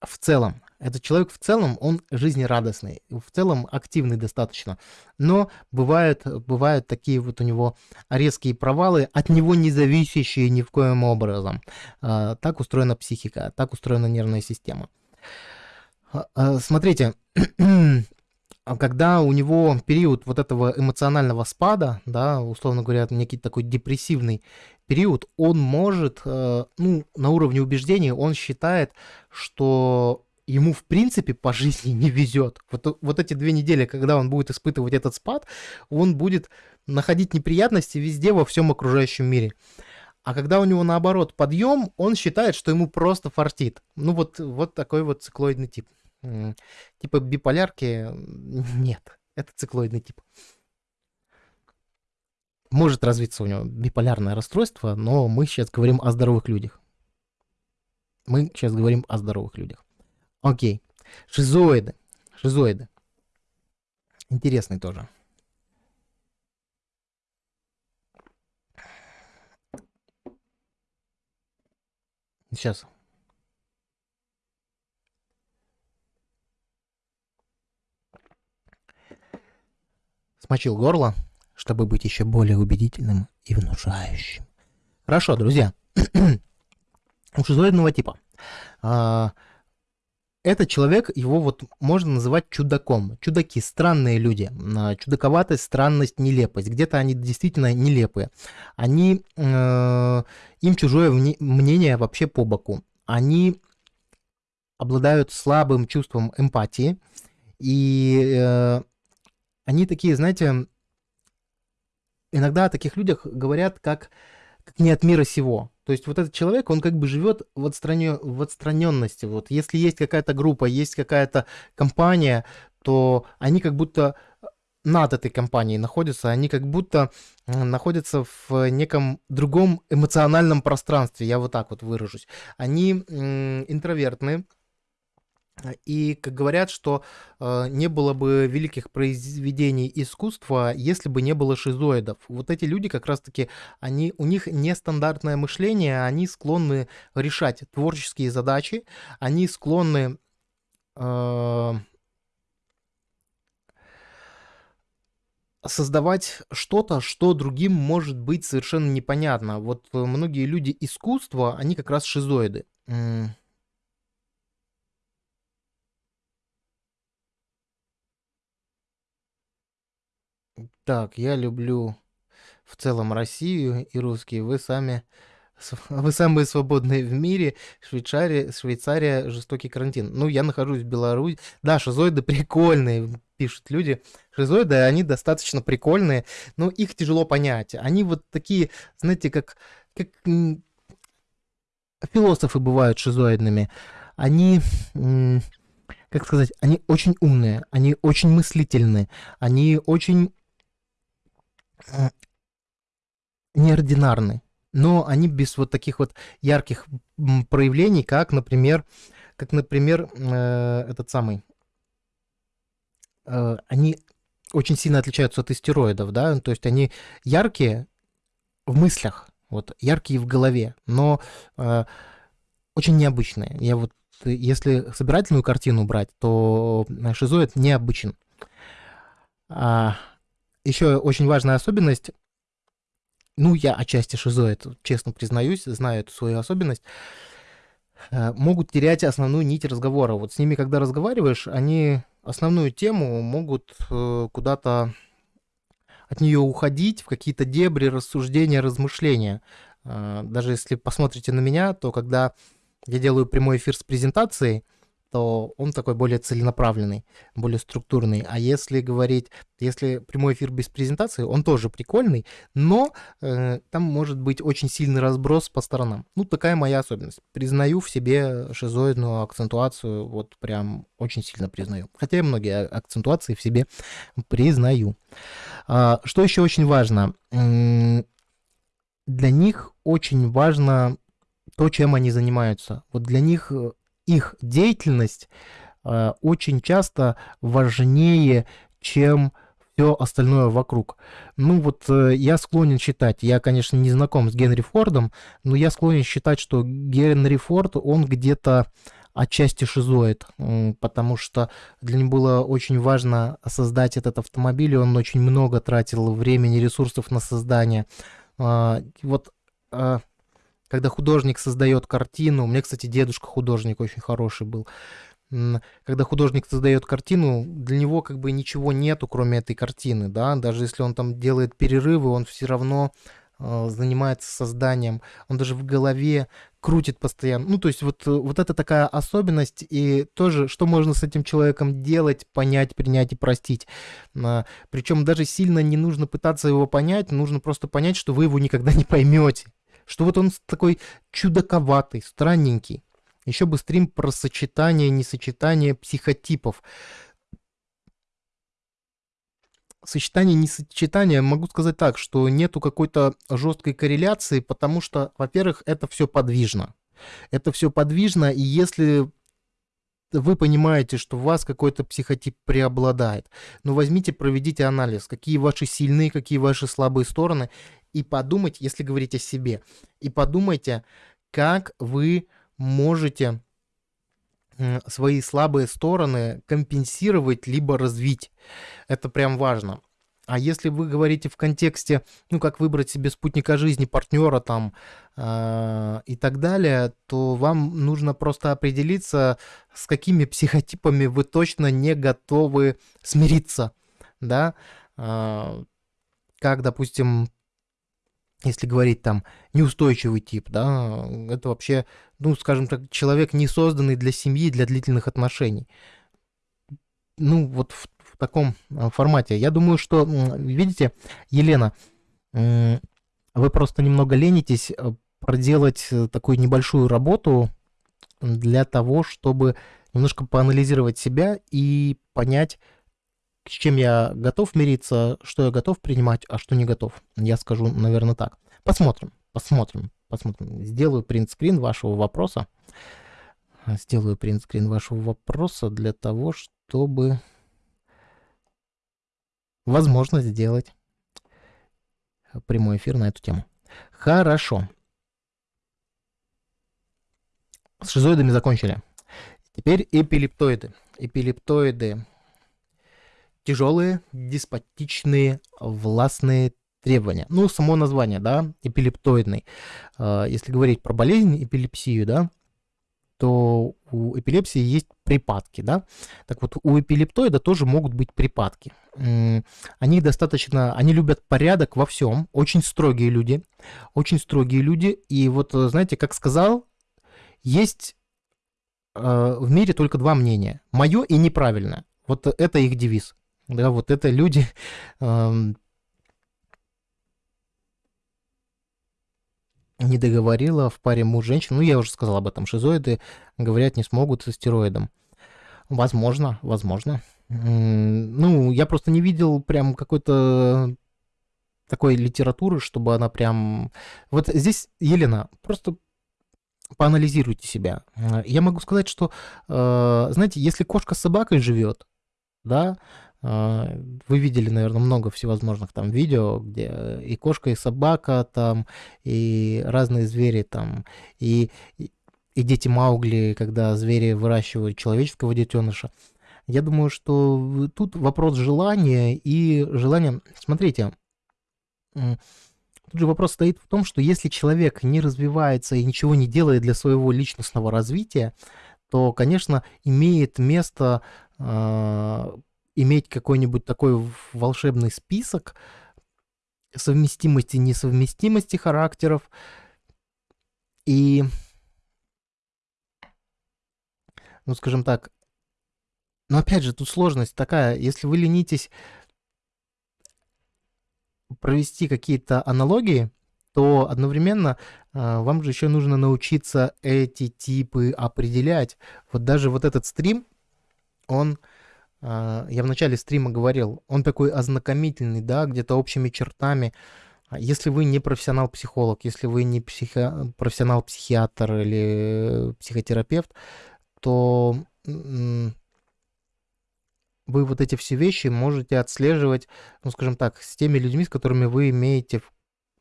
в целом этот человек в целом, он жизнерадостный, в целом активный достаточно. Но бывают, бывают такие вот у него резкие провалы, от него не зависящие ни в коем образом. А, так устроена психика, так устроена нервная система. А, а, смотрите, (clears throat) когда у него период вот этого эмоционального спада, да, условно говоря, некий такой депрессивный период, он может, э, ну, на уровне убеждений, он считает, что ему в принципе по жизни не везет. Вот, вот эти две недели, когда он будет испытывать этот спад, он будет находить неприятности везде во всем окружающем мире. А когда у него наоборот подъем, он считает, что ему просто фартит. Ну вот, вот такой вот циклоидный тип. Типа биполярки нет, это циклоидный тип. Может развиться у него биполярное расстройство, но мы сейчас говорим о здоровых людях. Мы сейчас говорим о здоровых людях. Окей. Шизоиды. Шизоиды. Интересный тоже. Сейчас. Смочил горло, чтобы быть еще более убедительным и внушающим. Хорошо, друзья. (clears throat) У шизоидного типа. А, этот человек, его вот можно называть чудаком. Чудаки, странные люди. А, чудаковатость, странность, нелепость. Где-то они действительно нелепые. Они, э, им чужое мнение вообще по боку. Они обладают слабым чувством эмпатии. И э, они такие, знаете, иногда о таких людях говорят как, как не от мира сего. То есть вот этот человек, он как бы живет в, отстранен, в отстраненности. Вот если есть какая-то группа, есть какая-то компания, то они как будто над этой компанией находятся, они как будто находятся в неком другом эмоциональном пространстве, я вот так вот выражусь. Они интровертны, и как говорят, что э, не было бы великих произведений искусства, если бы не было шизоидов. Вот эти люди как раз-таки, они, у них нестандартное мышление, они склонны решать творческие задачи, они склонны э, создавать что-то, что другим может быть совершенно непонятно. Вот многие люди искусства, они как раз шизоиды. Так, я люблю в целом Россию и русские. Вы сами, (laughs) вы самые свободные в мире. Швейцария, Швейцария, жестокий карантин. Ну, я нахожусь в Беларуси. Да, шизоиды (laughs) прикольные, пишут люди. Шизоиды, они достаточно прикольные, но их тяжело понять. Они вот такие, знаете, как, как философы бывают шизоидными. Они как сказать, они очень умные, они очень мыслительные, они очень неординарны, но они без вот таких вот ярких проявлений, как, например, как, например, э, этот самый, э, они очень сильно отличаются от истероидов, да, то есть они яркие в мыслях, вот, яркие в голове, но э, очень необычные. Я вот, если собирательную картину брать, то шизоид необычен. А, еще очень важная особенность, ну, я отчасти шизоид, честно признаюсь, знаю эту свою особенность, э, могут терять основную нить разговора. Вот с ними, когда разговариваешь, они основную тему могут э, куда-то от нее уходить в какие-то дебри, рассуждения, размышления. Э, даже если посмотрите на меня, то когда я делаю прямой эфир с презентацией, то он такой более целенаправленный, более структурный. А если говорить, если прямой эфир без презентации, он тоже прикольный, но э, там может быть очень сильный разброс по сторонам. Ну, такая моя особенность. Признаю в себе шизоидную акцентуацию, вот прям очень сильно признаю. Хотя я многие акцентуации в себе признаю. А, что еще очень важно? Для них очень важно то, чем они занимаются. Вот для них э, их деятельность э, очень часто важнее, чем все остальное вокруг. Ну вот э, я склонен считать, я, конечно, не знаком с Генри Фордом, но я склонен считать, что Генри Форд, он где-то отчасти шизоид, потому что для него было очень важно создать этот автомобиль, и он очень много тратил времени, ресурсов на создание. А, вот а, когда художник создает картину, у меня, кстати, дедушка художник очень хороший был, когда художник создает картину, для него как бы ничего нету, кроме этой картины, да, даже если он там делает перерывы, он все равно э, занимается созданием, он даже в голове крутит постоянно. Ну, то есть вот, вот это такая особенность, и тоже, что можно с этим человеком делать, понять, принять и простить. А, причем даже сильно не нужно пытаться его понять, нужно просто понять, что вы его никогда не поймете что вот он такой чудаковатый, странненький. Еще бы стрим про сочетание, несочетание психотипов. Сочетание, несочетание, могу сказать так, что нету какой-то жесткой корреляции, потому что, во-первых, это все подвижно. Это все подвижно, и если вы понимаете, что у вас какой-то психотип преобладает, ну возьмите, проведите анализ, какие ваши сильные, какие ваши слабые стороны, и подумайте, если говорить о себе, и подумайте, как вы можете свои слабые стороны компенсировать либо развить. Это прям важно. А если вы говорите в контексте, ну, как выбрать себе спутника жизни, партнера там э, и так далее, то вам нужно просто определиться, с какими психотипами вы точно не готовы смириться, да, э, как, допустим, если говорить там неустойчивый тип, да, это вообще, ну, скажем так, человек не созданный для семьи, для длительных отношений. Ну, вот в, в таком а, формате. Я думаю, что, видите, Елена, вы просто немного ленитесь э, проделать э, такую небольшую работу для того, чтобы немножко поанализировать себя и понять, с чем я готов мириться, что я готов принимать, а что не готов. Я скажу, наверное, так. Посмотрим, посмотрим, посмотрим. Сделаю принтскрин вашего вопроса. Сделаю принтскрин вашего вопроса для того, чтобы возможно сделать прямой эфир на эту тему. Хорошо. С шизоидами закончили. Теперь эпилептоиды. Эпилептоиды тяжелые, деспотичные, властные требования. Ну, само название, да, эпилептоидный. А, если говорить про болезнь, эпилепсию, да, то у эпилепсии есть припадки, да. Так вот, у эпилептоида тоже могут быть припадки. Они достаточно, они любят порядок во всем, очень строгие люди, очень строгие люди. И вот, знаете, как сказал, есть э, в мире только два мнения. Мое и неправильное. Вот это их девиз. Да, вот это люди... не договорила в паре муж-женщин. Ну, я уже сказал об этом. Шизоиды говорят не смогут со стероидом. Возможно, возможно. Ну, я просто не видел прям какой-то такой литературы, чтобы она прям... Вот здесь, Елена, просто поанализируйте себя. Я могу сказать, что, э, знаете, если кошка с собакой живет, да, вы видели, наверное, много всевозможных там видео, где и кошка, и собака там, и разные звери там, и, и, и дети Маугли, когда звери выращивают человеческого детеныша. Я думаю, что тут вопрос желания и желания... Смотрите, тут же вопрос стоит в том, что если человек не развивается и ничего не делает для своего личностного развития, то, конечно, имеет место а, иметь какой-нибудь такой волшебный список совместимости несовместимости характеров. И, ну, скажем так, но опять же, тут сложность такая, если вы ленитесь провести какие-то аналогии, то одновременно э, вам же еще нужно научиться эти типы определять. Вот даже вот этот стрим, он я в начале стрима говорил, он такой ознакомительный, да, где-то общими чертами. А если вы не профессионал-психолог, если вы не психо... профессионал-психиатр или психотерапевт, то вы вот эти все вещи можете отслеживать, ну, скажем так, с теми людьми, с которыми вы имеете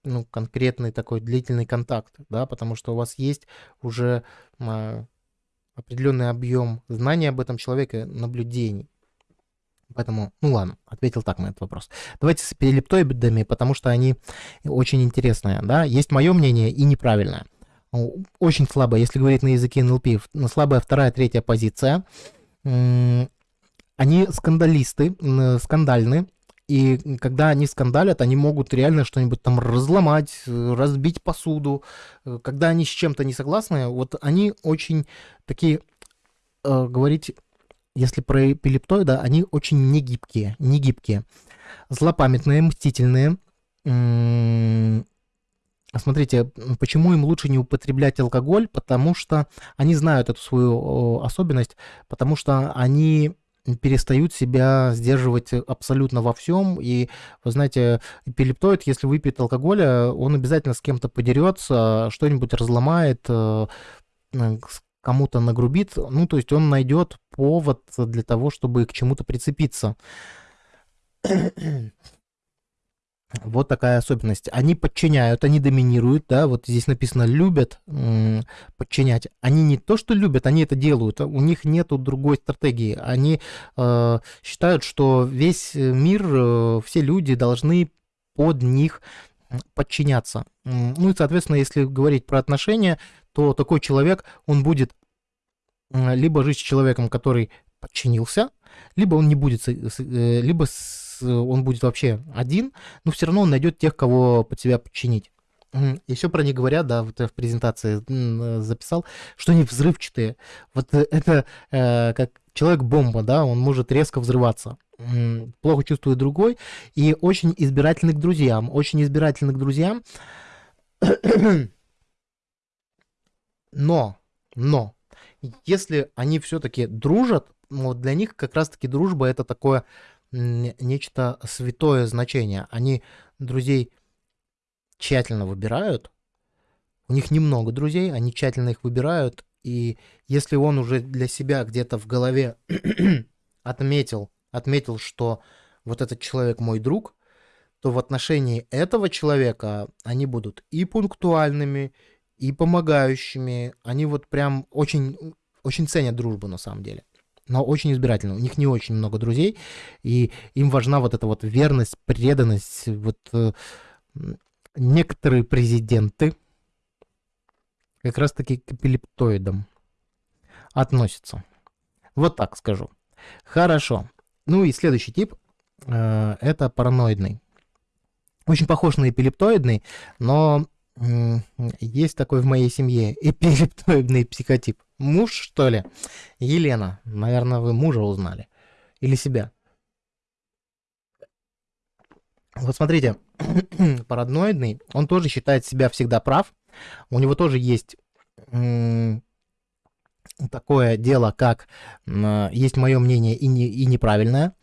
ну, конкретный такой длительный контакт, да, потому что у вас есть уже а, определенный объем знаний об этом человеке, наблюдений. Поэтому, ну ладно, ответил так на этот вопрос. Давайте с эпилептоидами, потому что они очень интересные. Да? Есть мое мнение и неправильное. Очень слабое, если говорить на языке НЛП, слабая вторая, третья позиция. Они скандалисты, скандальны, и когда они скандалят, они могут реально что-нибудь там разломать, разбить посуду. Когда они с чем-то не согласны, вот они очень такие, э, говорить если про эпилептоида, они очень негибкие, негибкие. Злопамятные, мстительные. Смотрите, почему им лучше не употреблять алкоголь? Потому что они знают эту свою особенность, потому что они перестают себя сдерживать абсолютно во всем. И, вы знаете, эпилептоид, если выпьет алкоголя, он обязательно с кем-то подерется, что-нибудь разломает, э, кому-то нагрубит, ну, то есть он найдет повод для того, чтобы к чему-то прицепиться. (clears throat) Вот такая особенность. Они подчиняют, они доминируют, да, вот здесь написано любят подчинять. Они не то, что любят, они это делают. У них нет другой стратегии. Они э, считают, что весь мир, э, все люди должны под них подчиняться. Ну и, соответственно, если говорить про отношения, то такой человек, он будет либо жить с человеком, который подчинился, либо он не будет, э, либо он будет вообще один, но все равно он найдет тех, кого под себя подчинить. Еще про них говорят, да, вот я в презентации записал, что они взрывчатые. Вот э, это э, как человек-бомба, да, он может резко взрываться. Плохо чувствует другой и очень избирательный к друзьям. Очень избирательный к друзьям. Но, но, если они все-таки дружат, вот для них как раз-таки дружба это такое нечто святое значение. Они друзей тщательно выбирают. У них немного друзей, они тщательно их выбирают. И если он уже для себя где-то в голове (clears throat) отметил, отметил, что вот этот человек мой друг, то в отношении этого человека они будут и пунктуальными, и помогающими. Они вот прям очень, очень ценят дружбу на самом деле но очень избирательно. У них не очень много друзей, и им важна вот эта вот верность, преданность. Вот э, некоторые президенты как раз-таки к эпилептоидам относятся. Вот так скажу. Хорошо. Ну и следующий тип э, это параноидный. Очень похож на эпилептоидный, но есть такой в моей семье эпилептоидный психотип. Муж, что ли? Елена. Наверное, вы мужа узнали. Или себя. Вот смотрите, (coughs) параноидный, он тоже считает себя всегда прав. У него тоже есть такое дело, как есть мое мнение и, не, и неправильное.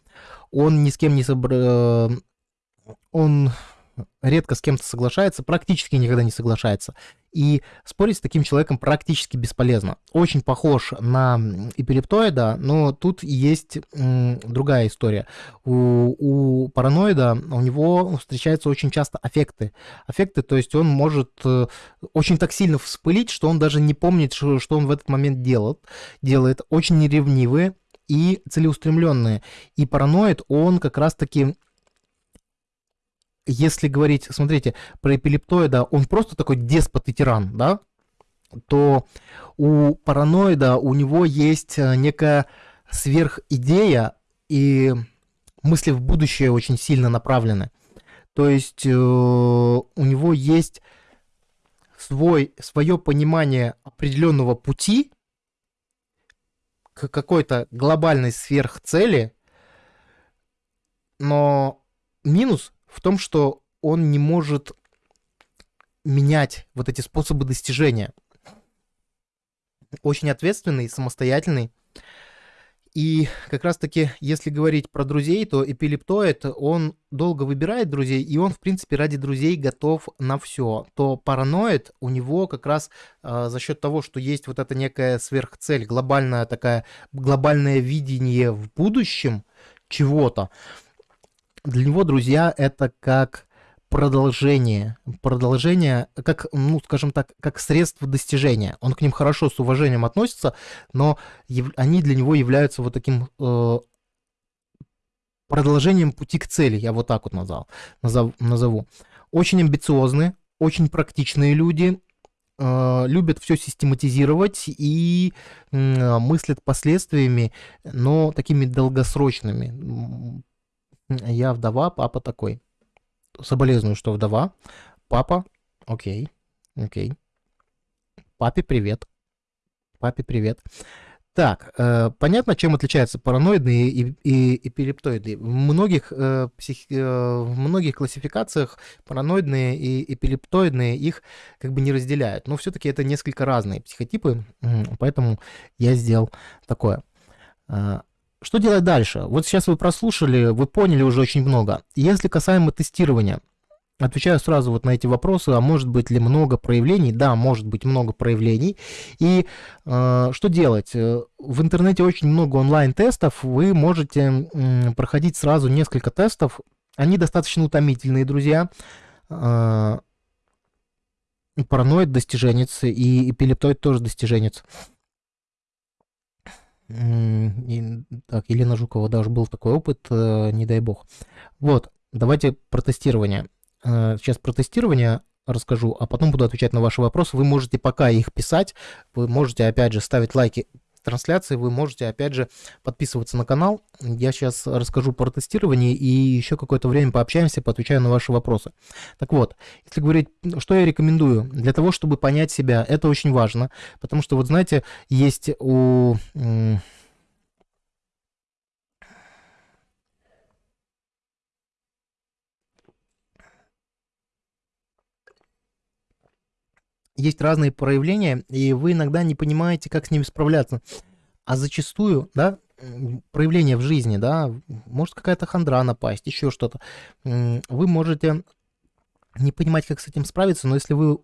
Он ни с кем не собр... Э, он редко с кем-то соглашается, практически никогда не соглашается. И спорить с таким человеком практически бесполезно. Очень похож на эпилептоида, но тут есть другая история. У, у параноида у него встречаются очень часто аффекты. Аффекты, то есть он может э, очень так сильно вспылить, что он даже не помнит, что, что он в этот момент делает. делает. Очень неревнивые и целеустремленные. И параноид, он как раз-таки если говорить, смотрите, про эпилептоида, он просто такой деспот и тиран, да, то у параноида у него есть э, некая сверхидея и мысли в будущее очень сильно направлены. То есть э, у него есть свой, свое понимание определенного пути к какой-то глобальной сверхцели, но минус в том, что он не может менять вот эти способы достижения. Очень ответственный, самостоятельный. И как раз-таки, если говорить про друзей, то эпилептоид, он долго выбирает друзей, и он, в принципе, ради друзей готов на все. То параноид у него как раз э, за счет того, что есть вот эта некая сверхцель, глобальная такая, глобальное видение в будущем чего-то, для него друзья это как продолжение, продолжение, как, ну, скажем так, как средство достижения. Он к ним хорошо с уважением относится, но они для него являются вот таким э, продолжением пути к цели, я вот так вот назвал, назов, назову. Очень амбициозные, очень практичные люди, э, любят все систематизировать и э, мыслят последствиями, но такими долгосрочными я вдова, папа такой. Соболезную, что вдова. Папа, окей, окей. Папе привет. Папе привет. Так, э, понятно, чем отличаются параноидные и, и эпилептоиды. В многих, э, псих, э, в многих классификациях параноидные и эпилептоидные их как бы не разделяют. Но все-таки это несколько разные психотипы, поэтому я сделал такое. Что делать дальше? Вот сейчас вы прослушали, вы поняли уже очень много. Если касаемо тестирования, Отвечаю сразу вот на эти вопросы, а может быть ли много проявлений? Да, может быть много проявлений. И э, что делать? Э, в интернете очень много онлайн-тестов, вы можете э, проходить сразу несколько тестов. Они достаточно утомительные, друзья. Э, параноид достиженец и эпилептоид тоже достиженец. И, так, Елена Жукова даже был такой опыт, э, не дай бог. Вот, давайте про тестирование. Э, сейчас про тестирование расскажу, а потом буду отвечать на ваши вопросы. Вы можете пока их писать, вы можете опять же ставить лайки трансляции, вы можете опять же подписываться на канал. Я сейчас расскажу про тестирование и еще какое-то время пообщаемся, поотвечаю на ваши вопросы. Так вот, если говорить, что я рекомендую для того, чтобы понять себя, это очень важно, потому что вот знаете, есть у есть разные проявления, и вы иногда не понимаете, как с ними справляться. А зачастую, да, проявления в жизни, да, может какая-то хандра напасть, еще что-то. Вы можете не понимать, как с этим справиться, но если вы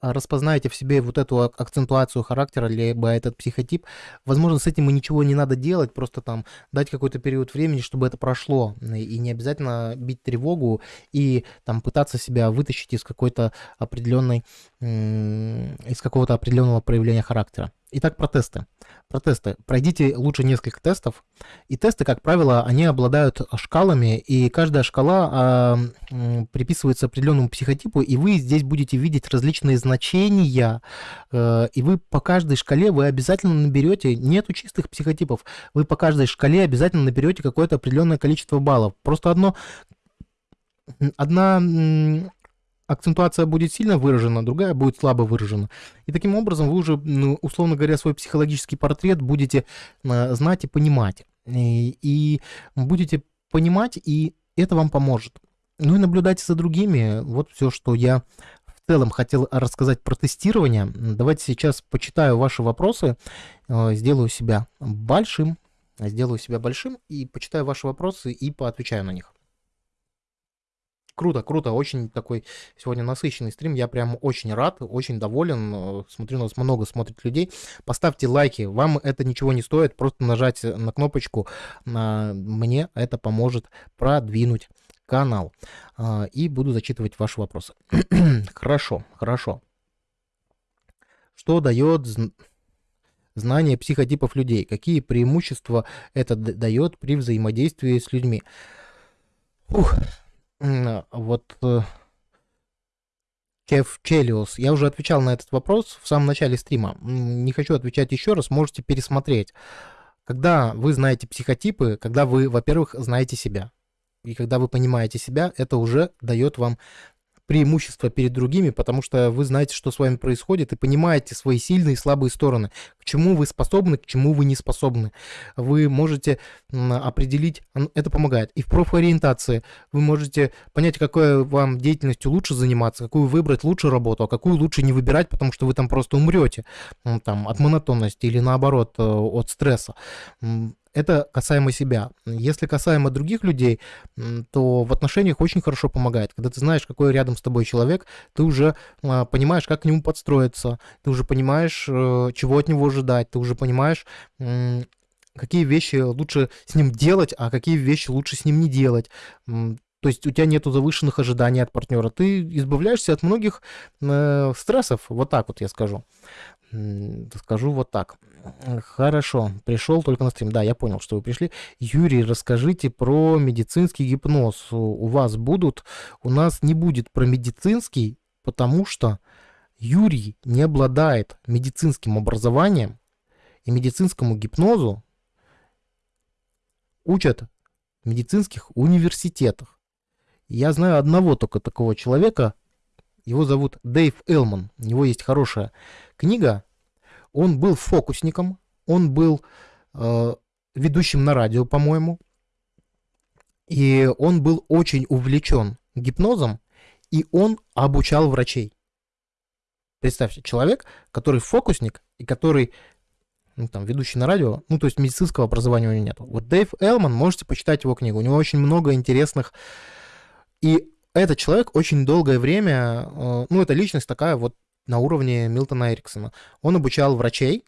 а, распознаете в себе вот эту акцентуацию характера, либо этот психотип, возможно, с этим и ничего не надо делать, просто там дать какой-то период времени, чтобы это прошло, и не обязательно бить тревогу и там пытаться себя вытащить из какой-то определенной, из какого-то определенного проявления характера. Итак, протесты. Протесты. Пройдите лучше несколько тестов. И тесты, как правило, они обладают шкалами, и каждая шкала э, приписывается определенному психотипу, и вы здесь будете видеть различные значения, э, и вы по каждой шкале вы обязательно наберете, нету чистых психотипов, вы по каждой шкале обязательно наберете какое-то определенное количество баллов. Просто одно одна акцентуация будет сильно выражена, другая будет слабо выражена. И таким образом вы уже, ну, условно говоря, свой психологический портрет будете э, знать и понимать. И, и будете понимать, и это вам поможет. Ну и наблюдайте за другими. Вот все, что я в целом хотел рассказать про тестирование. Давайте сейчас почитаю ваши вопросы, э, сделаю себя большим, сделаю себя большим и почитаю ваши вопросы и поотвечаю на них. Круто, круто, очень такой сегодня насыщенный стрим, я прям очень рад, очень доволен, э, смотрю, нас много смотрит людей. Поставьте лайки, вам это ничего не стоит, просто нажать на кнопочку, мне это поможет продвинуть канал. А, и буду зачитывать ваши вопросы. (clears throat) хорошо, хорошо. Что дает знание психотипов людей? Какие преимущества это дает при взаимодействии с людьми? Ух, вот Кев Челиус, я уже отвечал на этот вопрос в самом начале стрима. Не хочу отвечать еще раз, можете пересмотреть. Когда вы знаете психотипы, когда вы, во-первых, знаете себя, и когда вы понимаете себя, это уже дает вам преимущество перед другими, потому что вы знаете, что с вами происходит, и понимаете свои сильные и слабые стороны, к чему вы способны, к чему вы не способны. Вы можете определить, это помогает. И в профориентации вы можете понять, какой вам деятельностью лучше заниматься, какую выбрать лучше работу, а какую лучше не выбирать, потому что вы там просто умрете там, от монотонности или наоборот э, от стресса. Это касаемо себя. Если касаемо других людей, то в отношениях очень хорошо помогает. Когда ты знаешь, какой рядом с тобой человек, ты уже а, понимаешь, как к нему подстроиться, ты уже понимаешь, э, чего от него ожидать, ты уже понимаешь, какие вещи лучше с ним делать, а какие вещи лучше с ним не делать. То есть у тебя нету завышенных ожиданий от партнера. Ты избавляешься от многих э, стрессов, вот так вот я скажу. Скажу вот так. Хорошо, пришел только на стрим. Да, я понял, что вы пришли. Юрий, расскажите про медицинский гипноз. У вас будут? У нас не будет про медицинский, потому что Юрий не обладает медицинским образованием, и медицинскому гипнозу учат в медицинских университетах. Я знаю одного только такого человека, его зовут Дэйв Элман. У него есть хорошая книга. Он был фокусником, он был э, ведущим на радио, по-моему. И он был очень увлечен гипнозом, и он обучал врачей. Представьте, человек, который фокусник и который ну, там, ведущий на радио, ну, то есть медицинского образования у него нет. Вот Дэйв Элман, можете почитать его книгу, у него очень много интересных и этот человек очень долгое время, э, ну, это личность такая вот на уровне Милтона Эриксона. Он обучал врачей,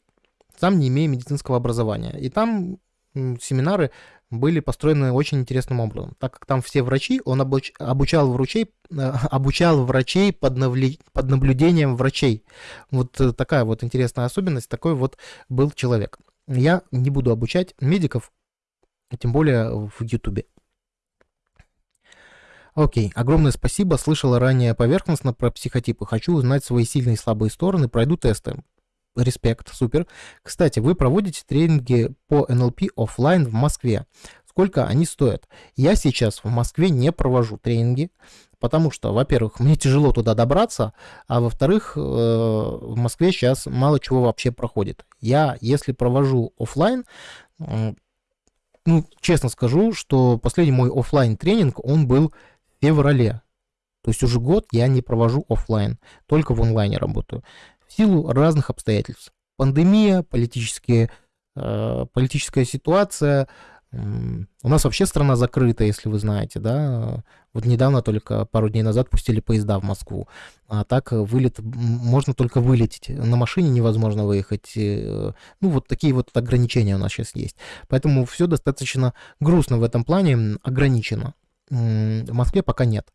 сам не имея медицинского образования. И там семинары были построены очень интересным образом. Так как там все врачи, он обуч, обучал, врачей, э, (laughs) обучал врачей под, навли, под наблюдением врачей. Вот э, такая вот интересная особенность, такой вот был человек. Я не буду обучать медиков, тем более в Ютубе. Окей, огромное спасибо. Слышала ранее поверхностно про психотипы. Хочу узнать свои сильные и слабые стороны. Пройду тесты. Респект, супер. Кстати, вы проводите тренинги по НЛП офлайн в Москве. Сколько они стоят? Я сейчас в Москве не провожу тренинги, потому что, во-первых, мне тяжело туда добраться, а во-вторых, э, в Москве сейчас мало чего вообще проходит. Я, если провожу офлайн, ну, честно скажу, что последний мой офлайн тренинг, он был феврале. То есть уже год я не провожу офлайн, только в онлайне работаю. В силу разных обстоятельств. Пандемия, политические, э, политическая ситуация. У нас вообще страна закрыта, если вы знаете, да. Вот недавно только пару дней назад пустили поезда в Москву. А так вылет, можно только вылететь. На машине невозможно выехать. Э, ну, вот такие вот ограничения у нас сейчас есть. Поэтому все достаточно грустно в этом плане, ограничено в Москве пока нет.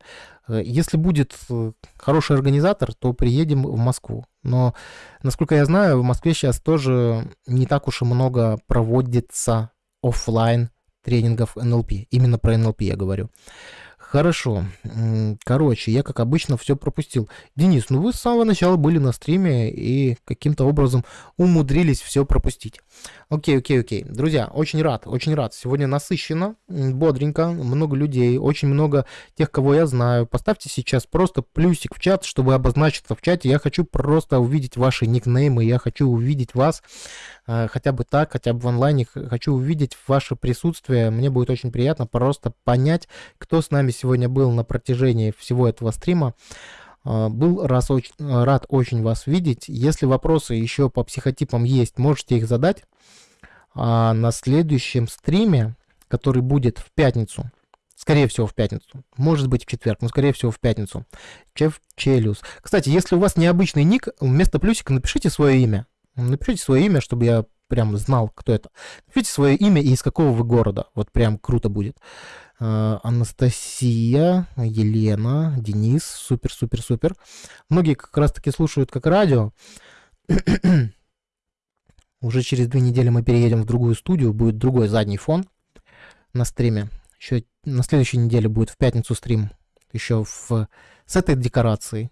Э, если будет э, хороший организатор, то приедем в Москву. Но, насколько я знаю, в Москве сейчас тоже не так уж и много проводится офлайн тренингов НЛП. Именно про НЛП я говорю. Хорошо. Короче, я, как обычно, все пропустил. Денис, ну вы с самого начала были на стриме и каким-то образом умудрились все пропустить. Окей, окей, окей. Друзья, очень рад, очень рад. Сегодня насыщенно, бодренько, много людей, очень много тех, кого я знаю. Поставьте сейчас просто плюсик в чат, чтобы обозначиться в чате. Я хочу просто увидеть ваши никнеймы, я хочу увидеть вас хотя бы так, хотя бы в онлайне. Хочу увидеть ваше присутствие. Мне будет очень приятно просто понять, кто с нами сегодня был на протяжении всего этого стрима. Э, был раз очень, рад очень вас видеть. Если вопросы еще по психотипам есть, можете их задать. А на следующем стриме, который будет в пятницу, скорее всего в пятницу, может быть в четверг, но скорее всего в пятницу, Чеф Челюс. Кстати, если у вас необычный ник, вместо плюсика напишите свое имя. Напишите свое имя, чтобы я прям знал, кто это. Напишите свое имя и из какого вы города. Вот прям круто будет. А, Анастасия, Елена, Денис, супер, супер, супер. Многие как раз таки слушают как радио. (clears throat) Уже через две недели мы переедем в другую студию, будет другой задний фон на стриме. Еще на следующей неделе будет в пятницу стрим еще в, с этой декорацией.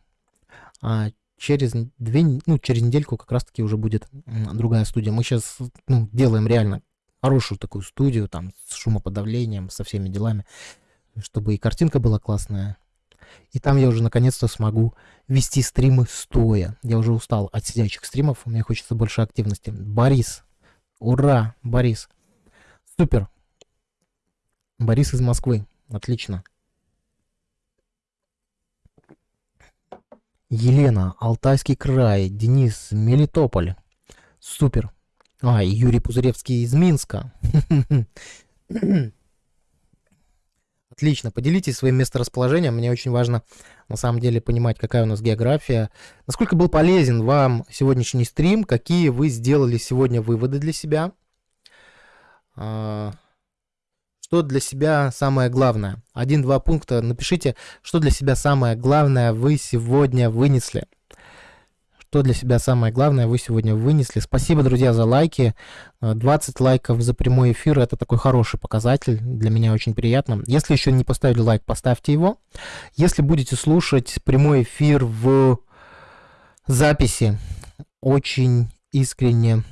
А через две, ну, через недельку как раз-таки уже будет другая студия. Мы сейчас ну, делаем реально хорошую такую студию, там, с шумоподавлением, со всеми делами, чтобы и картинка была классная, и там я уже наконец-то смогу вести стримы стоя. Я уже устал от сидячих стримов, мне хочется больше активности. Борис. Ура, Борис. Супер. Борис из Москвы. Отлично. Елена, Алтайский край, Денис, Мелитополь. Супер. А, Юрий Пузыревский из Минска. (clears throat) Отлично, поделитесь своим месторасположением. Мне очень важно на самом деле понимать, какая у нас география. Насколько был полезен вам сегодняшний стрим, какие вы сделали сегодня выводы для себя. Что для себя самое главное? Один-два пункта напишите, что для себя самое главное вы сегодня вынесли что для себя самое главное вы сегодня вынесли. Спасибо, друзья, за лайки. 20 лайков за прямой эфир – это такой хороший показатель. Для меня очень приятно. Если еще не поставили лайк, поставьте его. Если будете слушать прямой эфир в записи, очень искренне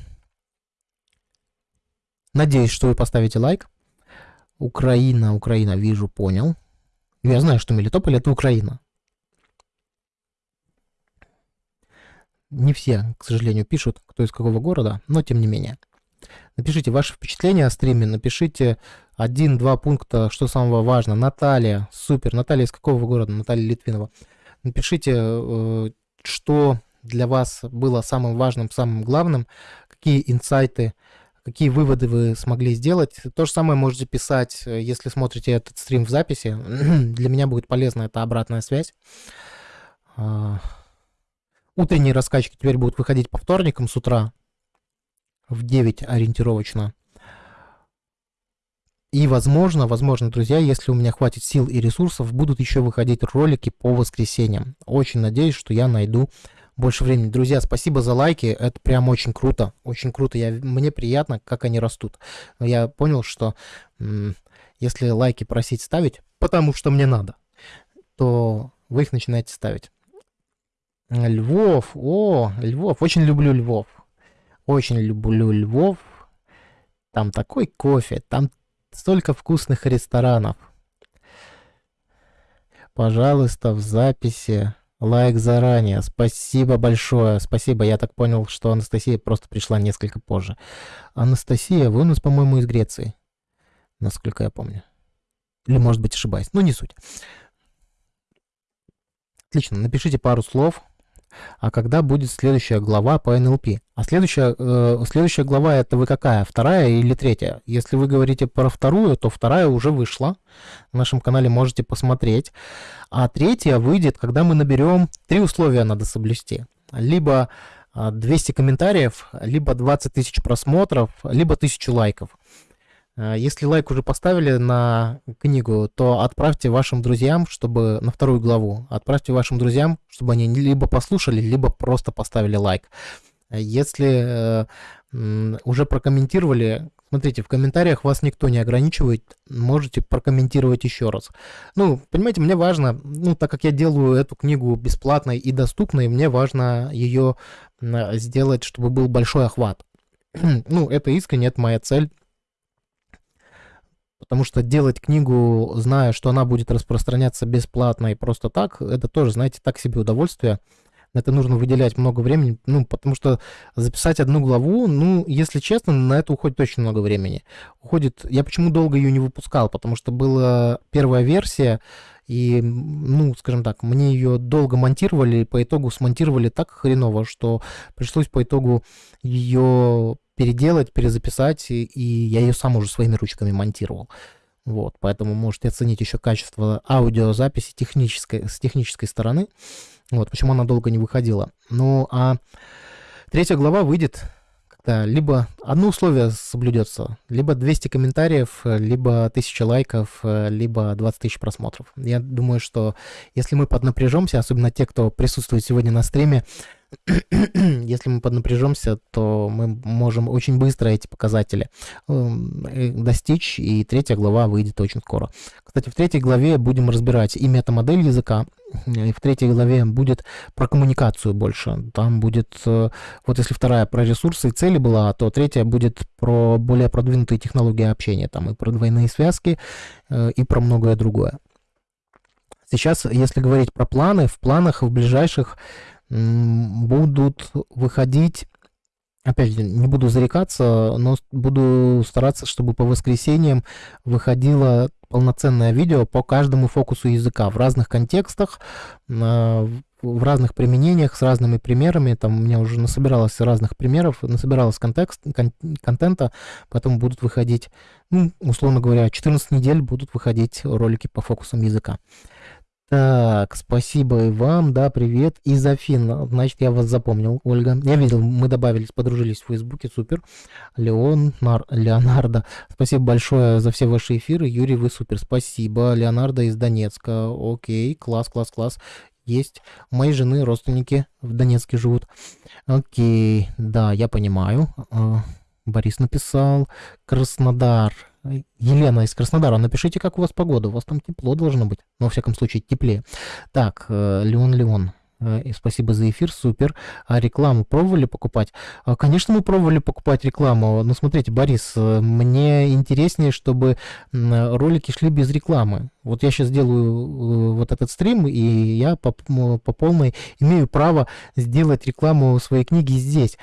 надеюсь, что вы поставите лайк. Украина, Украина, вижу, понял. Я знаю, что Мелитополь – это Украина. Не все, к сожалению, пишут, кто из какого города, но тем не менее. Напишите ваши впечатления о стриме, напишите один-два пункта, что самого важно. Наталья, супер. Наталья из какого города? Наталья Литвинова. Напишите, э, что для вас было самым важным, самым главным, какие инсайты, какие выводы вы смогли сделать. То же самое можете писать, если смотрите этот стрим в записи. (clears throat) Для меня будет полезна эта обратная связь. А, утренние раскачки теперь будут выходить по вторникам с утра в 9 ориентировочно. И, возможно, возможно, друзья, если у меня хватит сил и ресурсов, будут еще выходить ролики по воскресеньям. Очень надеюсь, что я найду больше времени. Друзья, спасибо за лайки, это прям очень круто, очень круто. Я, мне приятно, как они растут. Я понял, что если лайки просить ставить, потому что мне надо, то вы их начинаете ставить. Львов, о, Львов, очень люблю Львов. Очень люблю Львов. Там такой кофе, там столько вкусных ресторанов. Пожалуйста, в записи лайк заранее. Спасибо большое. Спасибо. Я так понял, что Анастасия просто пришла несколько позже. Анастасия, вы у нас, по-моему, из Греции. Насколько я помню. Или, может быть, ошибаюсь. Ну, не суть. Отлично. Напишите пару слов а когда будет следующая глава по НЛП. А следующая, э, следующая глава это вы какая? Вторая или третья? Если вы говорите про вторую, то вторая уже вышла. На нашем канале можете посмотреть. А третья выйдет, когда мы наберем... Три условия надо соблюсти. Либо 200 а, комментариев, либо 20 тысяч просмотров, либо 1000 лайков. Э, если лайк уже поставили на книгу, то отправьте вашим друзьям, чтобы на вторую главу, отправьте вашим друзьям, чтобы они либо послушали, либо просто поставили лайк. Если э, уже прокомментировали, смотрите, в комментариях вас никто не ограничивает, можете прокомментировать еще раз. Ну, понимаете, мне важно, ну, так как я делаю эту книгу бесплатной и доступной, мне важно ее сделать, чтобы был большой охват. (clears throat) ну, это искренне, это моя цель Потому что делать книгу, зная, что она будет распространяться бесплатно и просто так, это тоже, знаете, так себе удовольствие. На это нужно выделять много времени, ну, потому что записать одну главу, ну, если честно, на это уходит очень много времени. Уходит, я почему долго ее не выпускал, потому что была первая версия, и, ну, скажем так, мне ее долго монтировали, по итогу смонтировали так хреново, что пришлось по итогу ее переделать, перезаписать, и, и я ее сам уже своими ручками монтировал. Вот, поэтому можете оценить еще качество аудиозаписи технической, с технической стороны. Вот, почему она долго не выходила. Ну, а третья глава выйдет когда либо одно условие соблюдется, либо 200 комментариев, либо 1000 лайков, либо 20 тысяч просмотров. Я думаю, что если мы поднапряжемся, особенно те, кто присутствует сегодня на стриме, (clears throat) если мы поднапряжемся, то мы можем очень быстро эти показатели эм, э, достичь, и третья глава выйдет очень скоро. Кстати, в третьей главе будем разбирать и метамодель языка, и в третьей главе будет про коммуникацию больше. Там будет, э, вот если вторая про ресурсы и цели была, то третья будет про более продвинутые технологии общения, там и про двойные связки, э, и про многое другое. Сейчас, если говорить про планы, в планах в ближайших будут выходить опять же, не буду зарекаться, но буду стараться, чтобы по воскресеньям выходило полноценное видео по каждому фокусу языка в разных контекстах, в разных применениях, с разными примерами. Там у меня уже насобиралось разных примеров, насобиралось контекст, кон, контента, поэтому будут выходить, ну, условно говоря, 14 недель будут выходить ролики по фокусам языка. Так, спасибо и вам, да, привет. Из Афин, значит, я вас запомнил, Ольга. Я видел, мы добавились, подружились в Фейсбуке, супер. Леон, Нар, Леонардо, спасибо большое за все ваши эфиры. Юрий, вы супер, спасибо. Леонардо из Донецка, окей, класс, класс, класс. Есть. Моей жены родственники в Донецке живут. Окей, да, я понимаю. Борис написал. Краснодар. Елена из Краснодара, напишите, как у вас погода. У вас там тепло должно быть. Ну, во всяком случае, теплее. Так, э, Леон Леон. Э, спасибо за эфир, супер. А рекламу пробовали покупать? А, конечно, мы пробовали покупать рекламу. Но смотрите, Борис, э, мне интереснее, чтобы ролики шли без рекламы. Вот я сейчас делаю вот этот стрим, и я по, по полной имею право сделать рекламу своей книги здесь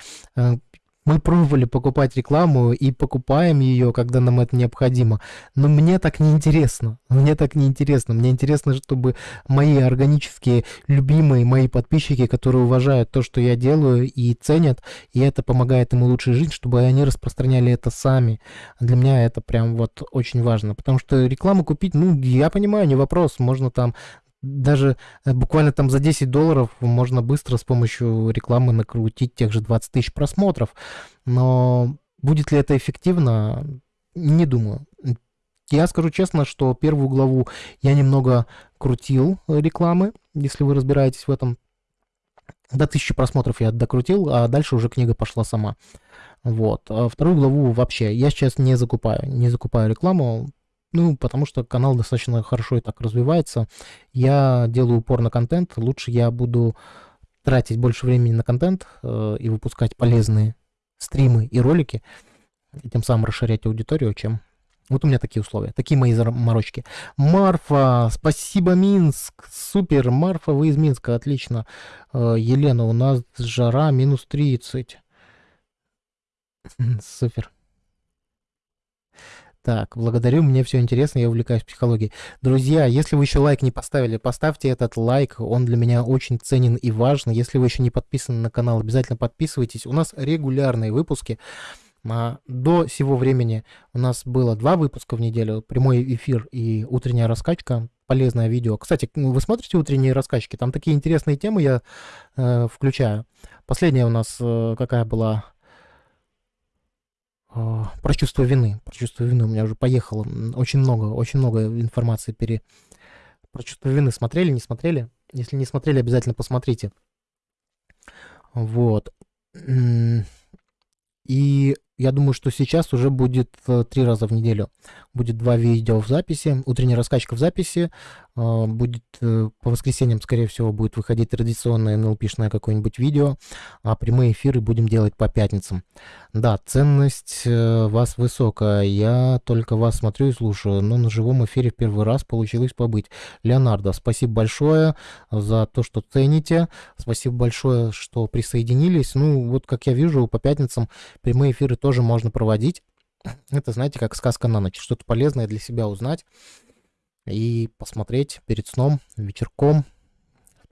Мы пробовали покупать рекламу и покупаем ее, когда нам это необходимо. Но мне так не интересно. Мне так не интересно. Мне интересно, чтобы мои органические, любимые мои подписчики, которые уважают то, что я делаю и ценят, и это помогает им улучшить жизнь, чтобы они распространяли это сами. Для меня это прям вот очень важно. Потому что рекламу купить, ну, я понимаю, не вопрос. Можно там даже э, буквально там за 10 долларов можно быстро с помощью рекламы накрутить тех же 20 тысяч просмотров. Но будет ли это эффективно? Не думаю. Я скажу честно, что первую главу я немного крутил рекламы, если вы разбираетесь в этом. До тысячи просмотров я докрутил, а дальше уже книга пошла сама. Вот. А вторую главу вообще я сейчас не закупаю. Не закупаю рекламу, ну, потому что канал достаточно хорошо и так развивается. Я делаю упор на контент. Лучше я буду тратить больше времени на контент э, и выпускать полезные стримы и ролики, и тем самым расширять аудиторию, чем... Вот у меня такие условия, такие мои заморочки. Марфа, спасибо, Минск, супер, Марфа, вы из Минска, отлично. Э, Елена, у нас жара минус 30. (laughs) Супер. Так, благодарю, мне все интересно, я увлекаюсь психологией. Друзья, если вы еще лайк не поставили, поставьте этот лайк, он для меня очень ценен и важен. Если вы еще не подписаны на канал, обязательно подписывайтесь. У нас регулярные выпуски. А, до сего времени у нас было два выпуска в неделю, прямой эфир и утренняя раскачка, полезное видео. Кстати, вы смотрите утренние раскачки, там такие интересные темы я э, включаю. Последняя у нас э, какая была? А, про чувство вины. Про чувство вины у меня уже поехало. Очень много, очень много информации пере... Про чувство вины смотрели, не смотрели? Если не смотрели, обязательно посмотрите. Вот. И я думаю, что сейчас уже будет э, три раза в неделю. Будет два видео в записи, утренняя раскачка в записи. Э, будет э, по воскресеньям, скорее всего, будет выходить традиционное NLP-шное какое-нибудь видео, а прямые эфиры будем делать по пятницам. Да, ценность вас высокая. Я только вас смотрю и слушаю, но на живом эфире в первый раз получилось побыть. Леонардо, спасибо большое за то, что цените. Спасибо большое, что присоединились. Ну, вот как я вижу, по пятницам прямые эфиры тоже можно проводить. Это, знаете, как сказка на ночь. Что-то полезное для себя узнать и посмотреть перед сном, вечерком,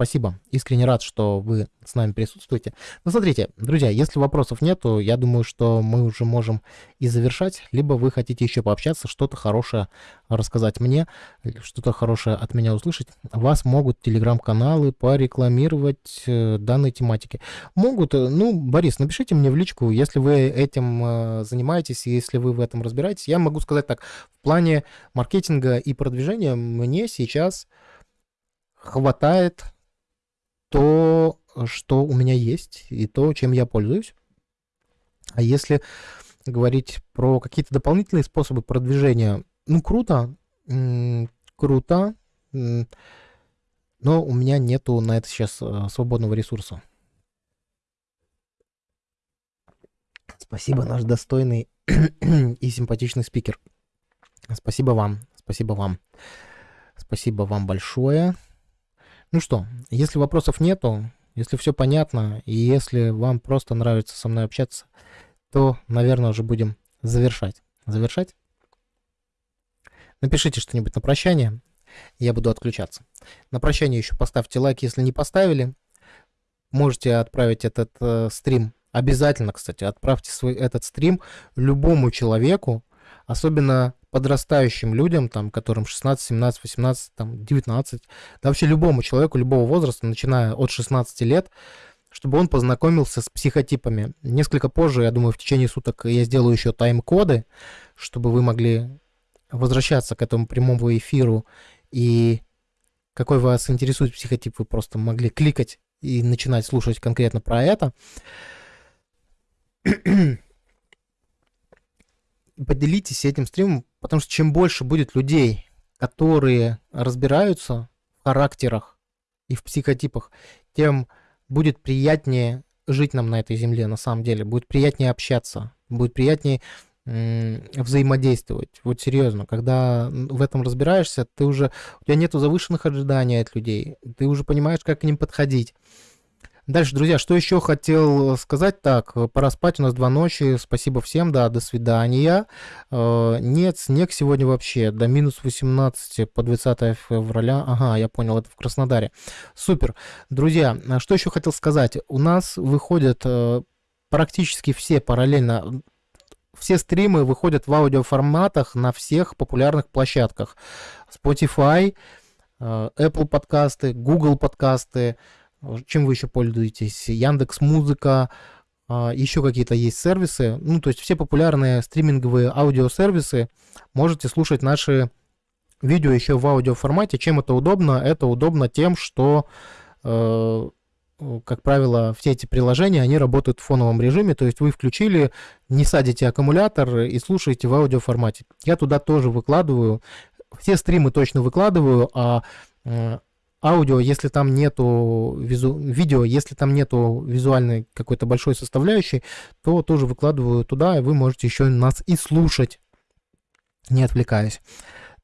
Спасибо. Искренне рад, что вы с нами присутствуете. Ну, смотрите, друзья, если вопросов нету, я думаю, что мы уже можем и завершать. Либо вы хотите еще пообщаться, что-то хорошее рассказать мне, что-то хорошее от меня услышать. Вас могут телеграм-каналы порекламировать э, данной тематики. Могут, э, ну, Борис, напишите мне в личку, если вы этим э, занимаетесь, если вы в этом разбираетесь. Я могу сказать так, в плане маркетинга и продвижения мне сейчас хватает то, что у меня есть, и то, чем я пользуюсь. А если говорить про какие-то дополнительные способы продвижения, ну, круто, круто, но у меня нету на это сейчас э, свободного ресурса. Спасибо, наш достойный и симпатичный спикер. Спасибо вам, спасибо вам. Спасибо вам большое. Ну что, если вопросов нету, если все понятно, и если вам просто нравится со мной общаться, то, наверное, уже будем завершать. Завершать? Напишите что-нибудь на прощание, я буду отключаться. На прощание еще поставьте лайк, если не поставили. Можете отправить этот э, стрим. Обязательно, кстати, отправьте свой этот стрим любому человеку, особенно подрастающим людям, там, которым 16, 17, 18, там, 19, да вообще любому человеку любого возраста, начиная от 16 лет, чтобы он познакомился с психотипами. Несколько позже, я думаю, в течение суток я сделаю еще тайм-коды, чтобы вы могли возвращаться к этому прямому эфиру и какой вас интересует психотип, вы просто могли кликать и начинать слушать конкретно про это поделитесь этим стримом, потому что чем больше будет людей, которые разбираются в характерах и в психотипах, тем будет приятнее жить нам на этой земле, на самом деле. Будет приятнее общаться, будет приятнее взаимодействовать. Вот серьезно, когда в этом разбираешься, ты уже, у тебя нету завышенных ожиданий от людей, ты уже понимаешь, как к ним подходить. Дальше, друзья, что еще хотел сказать? Так, пора спать, у нас два ночи. Спасибо всем, да, до свидания. Э, нет, снег сегодня вообще до минус 18 по 20 февраля. Ага, я понял, это в Краснодаре. Супер. Друзья, что еще хотел сказать? У нас выходят э, практически все параллельно все стримы выходят в аудиоформатах на всех популярных площадках. Spotify, э, Apple подкасты, Google подкасты, чем вы еще пользуетесь? Яндекс Музыка, а, еще какие-то есть сервисы. Ну, то есть все популярные стриминговые аудиосервисы можете слушать наши видео еще в аудиоформате. Чем это удобно? Это удобно тем, что, э, как правило, все эти приложения, они работают в фоновом режиме, то есть вы включили, не садите аккумулятор и слушаете в аудиоформате. Я туда тоже выкладываю, все стримы точно выкладываю, а э, аудио, если там нету визу... видео, если там нету визуальной какой-то большой составляющей, то тоже выкладываю туда, и вы можете еще нас и слушать, не отвлекаясь.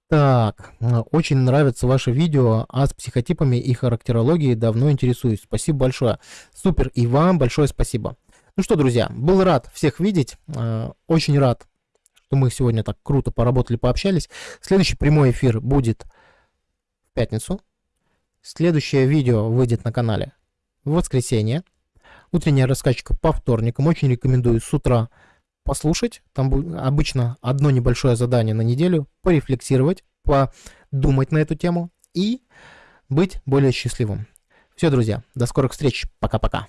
Так, очень нравится ваше видео, а с психотипами и характерологией давно интересуюсь. Спасибо большое. Супер, и вам большое спасибо. Ну что, друзья, был рад всех видеть, э, очень рад, что мы сегодня так круто поработали, пообщались. Следующий прямой эфир будет в пятницу, Следующее видео выйдет на канале в воскресенье. Утренняя раскачка по вторникам. Очень рекомендую с утра послушать. Там обычно одно небольшое задание на неделю. Порефлексировать, подумать на эту тему и быть более счастливым. Все, друзья, до скорых встреч. Пока-пока.